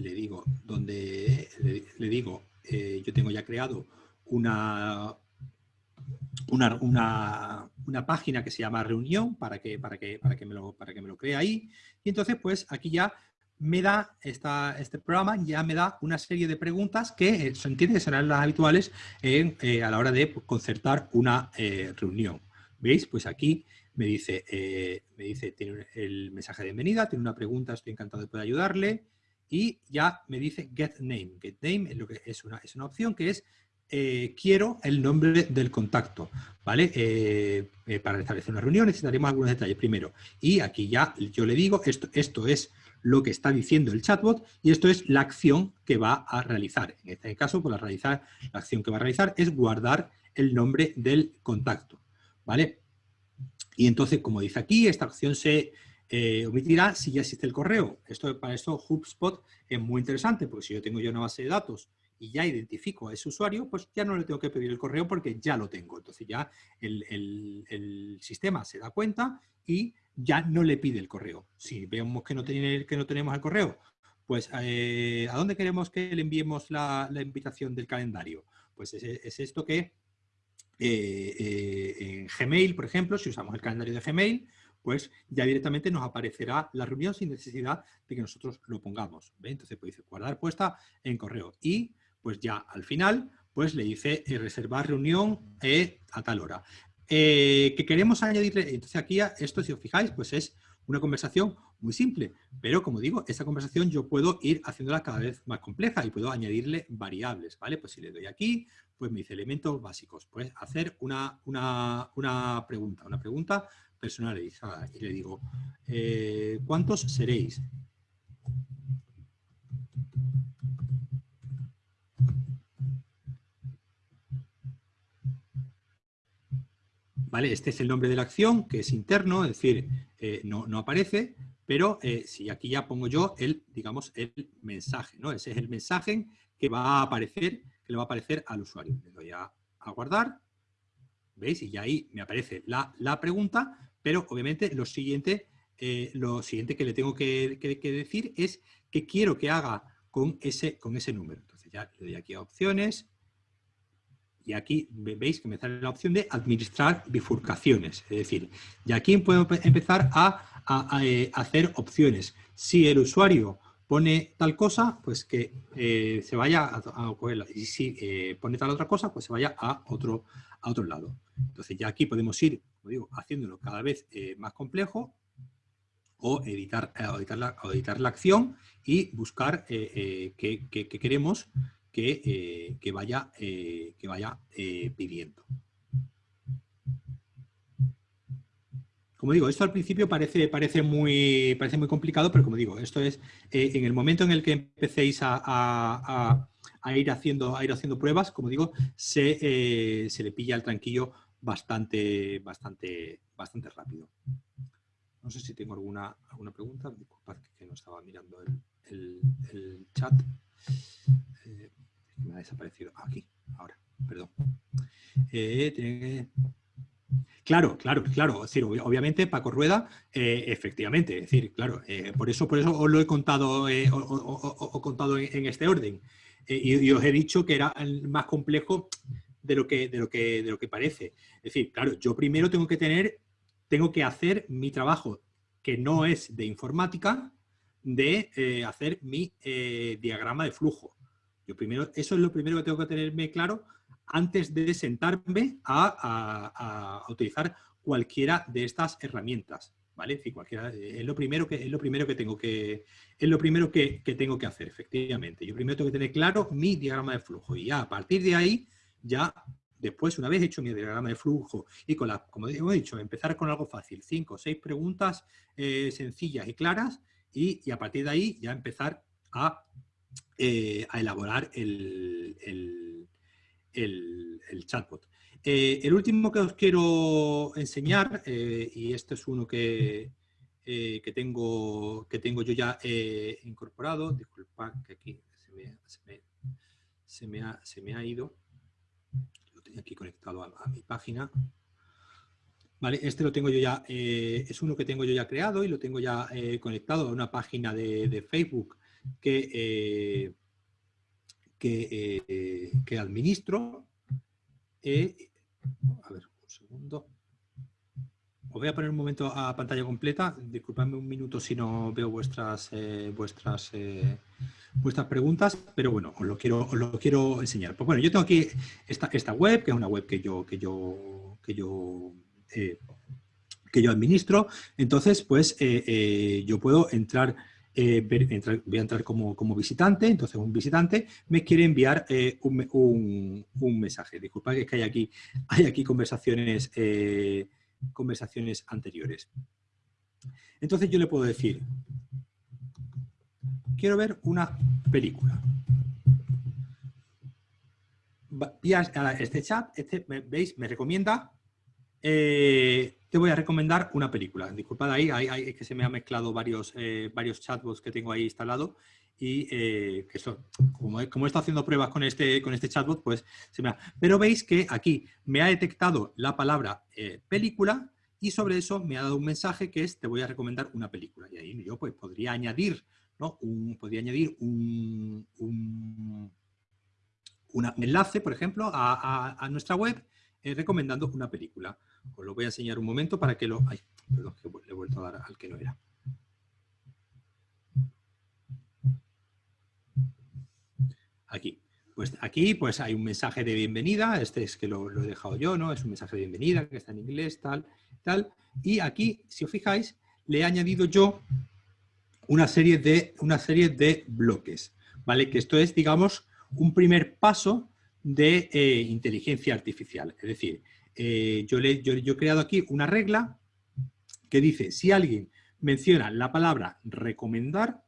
le digo, donde le, digo, eh, yo tengo ya creado una, una, una, página que se llama reunión para que, para, que, para, que me lo, para que me lo cree ahí. Y entonces, pues aquí ya me da, esta, este programa ya me da una serie de preguntas que eh, se entiende que serán las habituales eh, a la hora de concertar una reunión. ¿Veis? Pues aquí me dice, me dice, tiene el mensaje de bienvenida, tiene una pregunta, estoy encantado de poder ayudarle, y ya me dice get name. Get name es, lo que es, una, es una opción que es eh, quiero el nombre del contacto, ¿vale? Eh, eh, para establecer una reunión necesitaremos algunos detalles primero. Y aquí ya yo le digo, esto, esto es lo que está diciendo el chatbot y esto es la acción que va a realizar. En este caso, pues la, realizar, la acción que va a realizar es guardar el nombre del contacto, ¿vale? Y entonces, como dice aquí, esta acción se, eh, omitirá si ya existe el correo. Esto, para esto HubSpot es muy interesante, porque si yo tengo ya una base de datos y ya identifico a ese usuario, pues ya no le tengo que pedir el correo porque ya lo tengo. Entonces ya el, sistema se da cuenta y ya no le pide el correo. Si vemos que no, tiene, que no tenemos el correo, pues eh, ¿a dónde queremos que le enviemos la, invitación del calendario? Pues es, esto que eh, en Gmail, por ejemplo, si usamos el calendario de Gmail, pues ya directamente nos aparecerá la reunión sin necesidad de que nosotros lo pongamos. Entonces pues dice guardar puesta en correo y pues ya al final pues le dice eh, reservar reunión eh, a tal hora. Eh, que queremos añadirle, entonces aquí esto si os fijáis pues es una conversación muy simple, pero como digo, esta conversación yo puedo ir haciéndola cada vez más compleja y puedo añadirle variables, ¿vale? Pues si le doy aquí, pues me dice elementos básicos, pues hacer una, una, una pregunta, una pregunta personalizada y le digo, eh, ¿cuántos seréis? ¿Vale? Este es el nombre de la acción, que es interno, es decir, eh, no, aparece, pero eh, si aquí ya pongo yo el, digamos, el mensaje, ¿no? Ese es el mensaje que va a aparecer, que le va a aparecer al usuario. Le doy a, guardar, ¿veis? Y ya ahí me aparece la, la pregunta, pero obviamente lo siguiente, eh, lo siguiente que le tengo que, decir es qué quiero que haga con ese, con ese número. Entonces ya le doy aquí a opciones y aquí veis que me sale la opción de administrar bifurcaciones. Es decir, y aquí puedo empezar a, eh, hacer opciones. Si el usuario pone tal cosa, pues que eh, se vaya a, cogerla. Y si pone tal otra cosa, pues se vaya a otro, a otro lado. Entonces ya aquí podemos ir, como digo, haciéndolo cada vez eh, más complejo o editar, eh, editar, la, editar, la, acción y buscar eh, qué, queremos que, vaya, que vaya pidiendo. Como digo, esto al principio parece, parece, muy, parece muy complicado, pero como digo, esto es en el momento en el que empecéis a, ir, haciendo, a ir haciendo pruebas, como digo, se, se le pilla el tranquillo bastante, bastante, bastante rápido. No sé si tengo alguna, alguna pregunta. Disculpad que no estaba mirando el, chat. Eh, me ha desaparecido. Aquí, ahora, perdón. Eh, claro, claro, claro. obviamente Paco Rueda, eh, efectivamente, es decir, claro, por eso, por eso os lo he contado, contado en, este orden. Y, y, os he dicho que era el más complejo de lo que, de lo que, de lo que parece. Es decir, claro, yo primero tengo que tener, tengo que hacer mi trabajo que no es de informática, de eh, hacer mi eh, diagrama de flujo. Yo primero, eso es lo primero que tengo que tenerme claro antes de sentarme a, utilizar cualquiera de estas herramientas. ¿Vale? Es, cualquiera, es, lo primero que, es lo primero que tengo que, es lo primero que, que, tengo que hacer, efectivamente. Yo primero tengo que tener claro mi diagrama de flujo y ya a partir de ahí ya después, una vez hecho mi diagrama de flujo y con la, como he dicho, empezar con algo fácil, cinco o seis preguntas eh, sencillas y claras y, a partir de ahí ya empezar a, eh, elaborar el, el, chatbot. Eh, el último que os quiero enseñar, y este es uno que, que, tengo, que tengo yo ya incorporado, disculpad que aquí se me, ha, se me, ha, ido, aquí conectado a, mi página. Vale, este lo tengo yo ya, es uno que tengo yo ya creado y lo tengo ya conectado a una página de, Facebook que, que, que administro eh, a ver, un segundo. Os voy a poner un momento a pantalla completa. Disculpadme un minuto si no veo vuestras, eh, vuestras, eh, vuestras preguntas, pero bueno, os lo quiero, lo quiero enseñar. Pues bueno, yo tengo aquí esta, esta web, que es una web que yo, que yo, que yo, que yo administro. Entonces, pues yo puedo entrar eh, voy a entrar como, visitante, entonces un visitante me quiere enviar eh, un, mensaje. Disculpa que, que hay aquí, hay aquí conversaciones, eh, conversaciones anteriores. Entonces yo le puedo decir, quiero ver una película. Vía este chat, este, ¿veis? Me recomienda te voy a recomendar una película. Disculpad ahí, es que se me han mezclado varios, eh, varios chatbots que tengo ahí instalado y eh, que como como he, estado haciendo pruebas con este, con este chatbot, pues se me ha... Pero veis que aquí me ha detectado la palabra eh, película y sobre eso me ha dado un mensaje que es te voy a recomendar una película. Y ahí yo pues podría añadir, ¿no? Un, podría añadir un, un, enlace, por ejemplo, a, nuestra web recomendando una película. Os lo voy a enseñar un momento para que lo... Ay, perdón, que le he vuelto a dar al que no era. Aquí. Pues aquí pues hay un mensaje de bienvenida, este es que lo, he dejado yo, ¿no? Es un mensaje de bienvenida que está en inglés, tal, tal. Y aquí, si os fijáis, le he añadido yo una serie de, una serie de bloques, ¿vale? Que esto es, digamos, un primer paso de eh, inteligencia artificial. Es decir, eh, yo, le, yo, he creado aquí una regla que dice, si alguien menciona la palabra recomendar,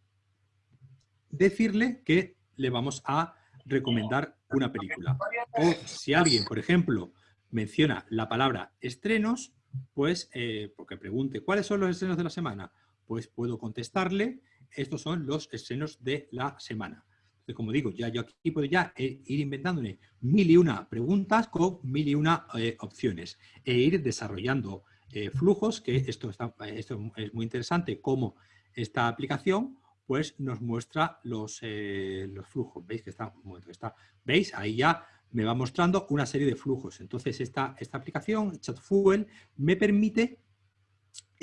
decirle que le vamos a recomendar una película. O si alguien, por ejemplo, menciona la palabra estrenos, pues, eh, porque pregunte, ¿cuáles son los estrenos de la semana? Pues puedo contestarle, estos son los estrenos de la semana como digo, ya yo aquí puedo ya eh, ir inventándome mil y una preguntas con mil y una eh, opciones e ir desarrollando eh, flujos, que esto, está, esto es muy interesante, como esta aplicación pues nos muestra los, los flujos. ¿Veis que está, está? ¿Veis? Ahí ya me va mostrando una serie de flujos. Entonces esta, esta aplicación, ChatFuel, me permite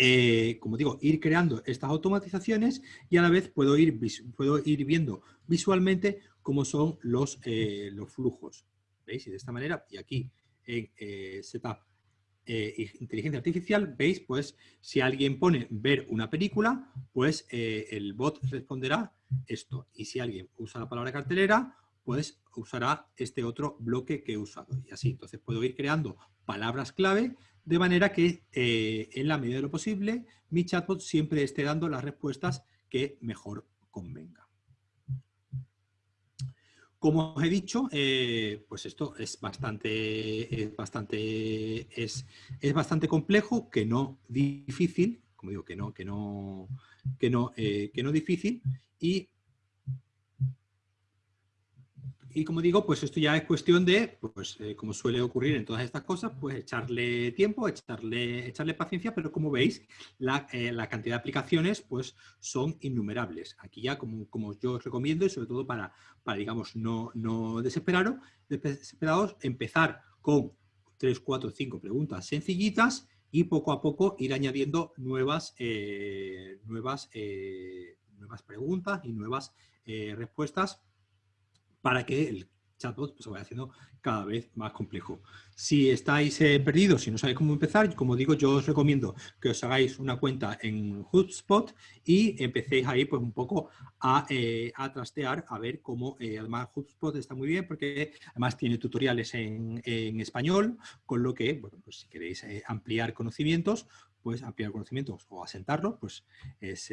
eh, como digo, ir creando estas automatizaciones y a la vez puedo ir, puedo ir viendo visualmente cómo son los, eh, los flujos. ¿Veis? Y de esta manera, y aquí en eh, Setup Inteligencia Artificial, veis, pues si alguien pone ver una película, pues el bot responderá esto. Y si alguien usa la palabra cartelera, pues usará este otro bloque que he usado. Y así, entonces puedo ir creando palabras clave de manera que eh, en la medida de lo posible mi chatbot siempre esté dando las respuestas que mejor convenga. Como os he dicho, eh, pues esto es bastante, es bastante, es, bastante complejo, que no difícil, como digo, que no, que no, que no, eh, que no difícil, y y como digo, pues esto ya es cuestión de, pues eh, como suele ocurrir en todas estas cosas, pues echarle tiempo, echarle, echarle paciencia, pero como veis, la, eh, cantidad de aplicaciones pues son innumerables. Aquí ya, como, como yo os recomiendo, y sobre todo para, para digamos, no, no desesperaros, desesperados, empezar con 3, 4, 5 preguntas sencillitas y poco a poco ir añadiendo nuevas, eh, nuevas, nuevas preguntas y nuevas respuestas para que el chatbot pues, se vaya haciendo cada vez más complejo. Si estáis eh, perdidos, si no sabéis cómo empezar, como digo, yo os recomiendo que os hagáis una cuenta en HubSpot y empecéis ahí pues un poco a, eh, trastear, a ver cómo, eh, además HubSpot está muy bien porque además tiene tutoriales en, español, con lo que, bueno, pues si queréis ampliar conocimientos, pues ampliar conocimientos o asentarlo, pues es,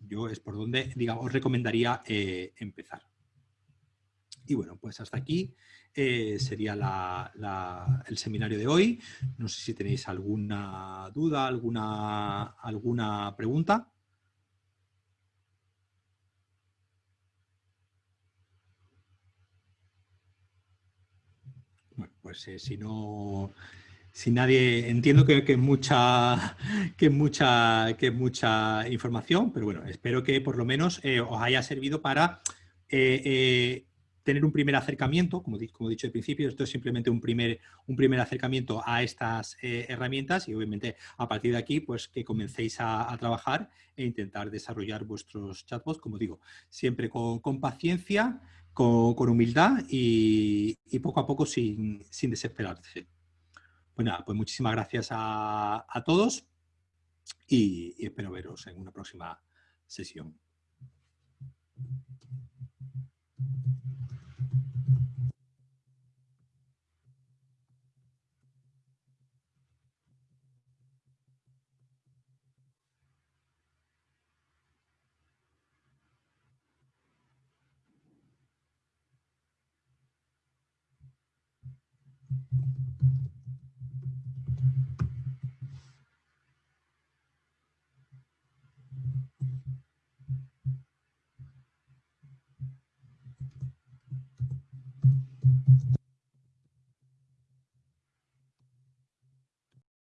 yo es por donde, digamos, os recomendaría empezar. Y bueno, pues hasta aquí eh, sería el seminario de hoy. No sé si tenéis alguna duda, alguna, alguna pregunta. Bueno, pues eh, si no, si nadie, entiendo que, es mucha, que mucha, que mucha información, pero bueno, espero que por lo menos eh, os haya servido para tener un primer acercamiento, como, como, he dicho al principio, esto es simplemente un primer, un primer acercamiento a estas eh, herramientas y obviamente a partir de aquí pues que comencéis a, trabajar e intentar desarrollar vuestros chatbots, como digo, siempre con, paciencia, con, humildad y, poco a poco sin, sin desesperarse. Pues nada, pues muchísimas gracias a, todos y espero veros en una próxima sesión.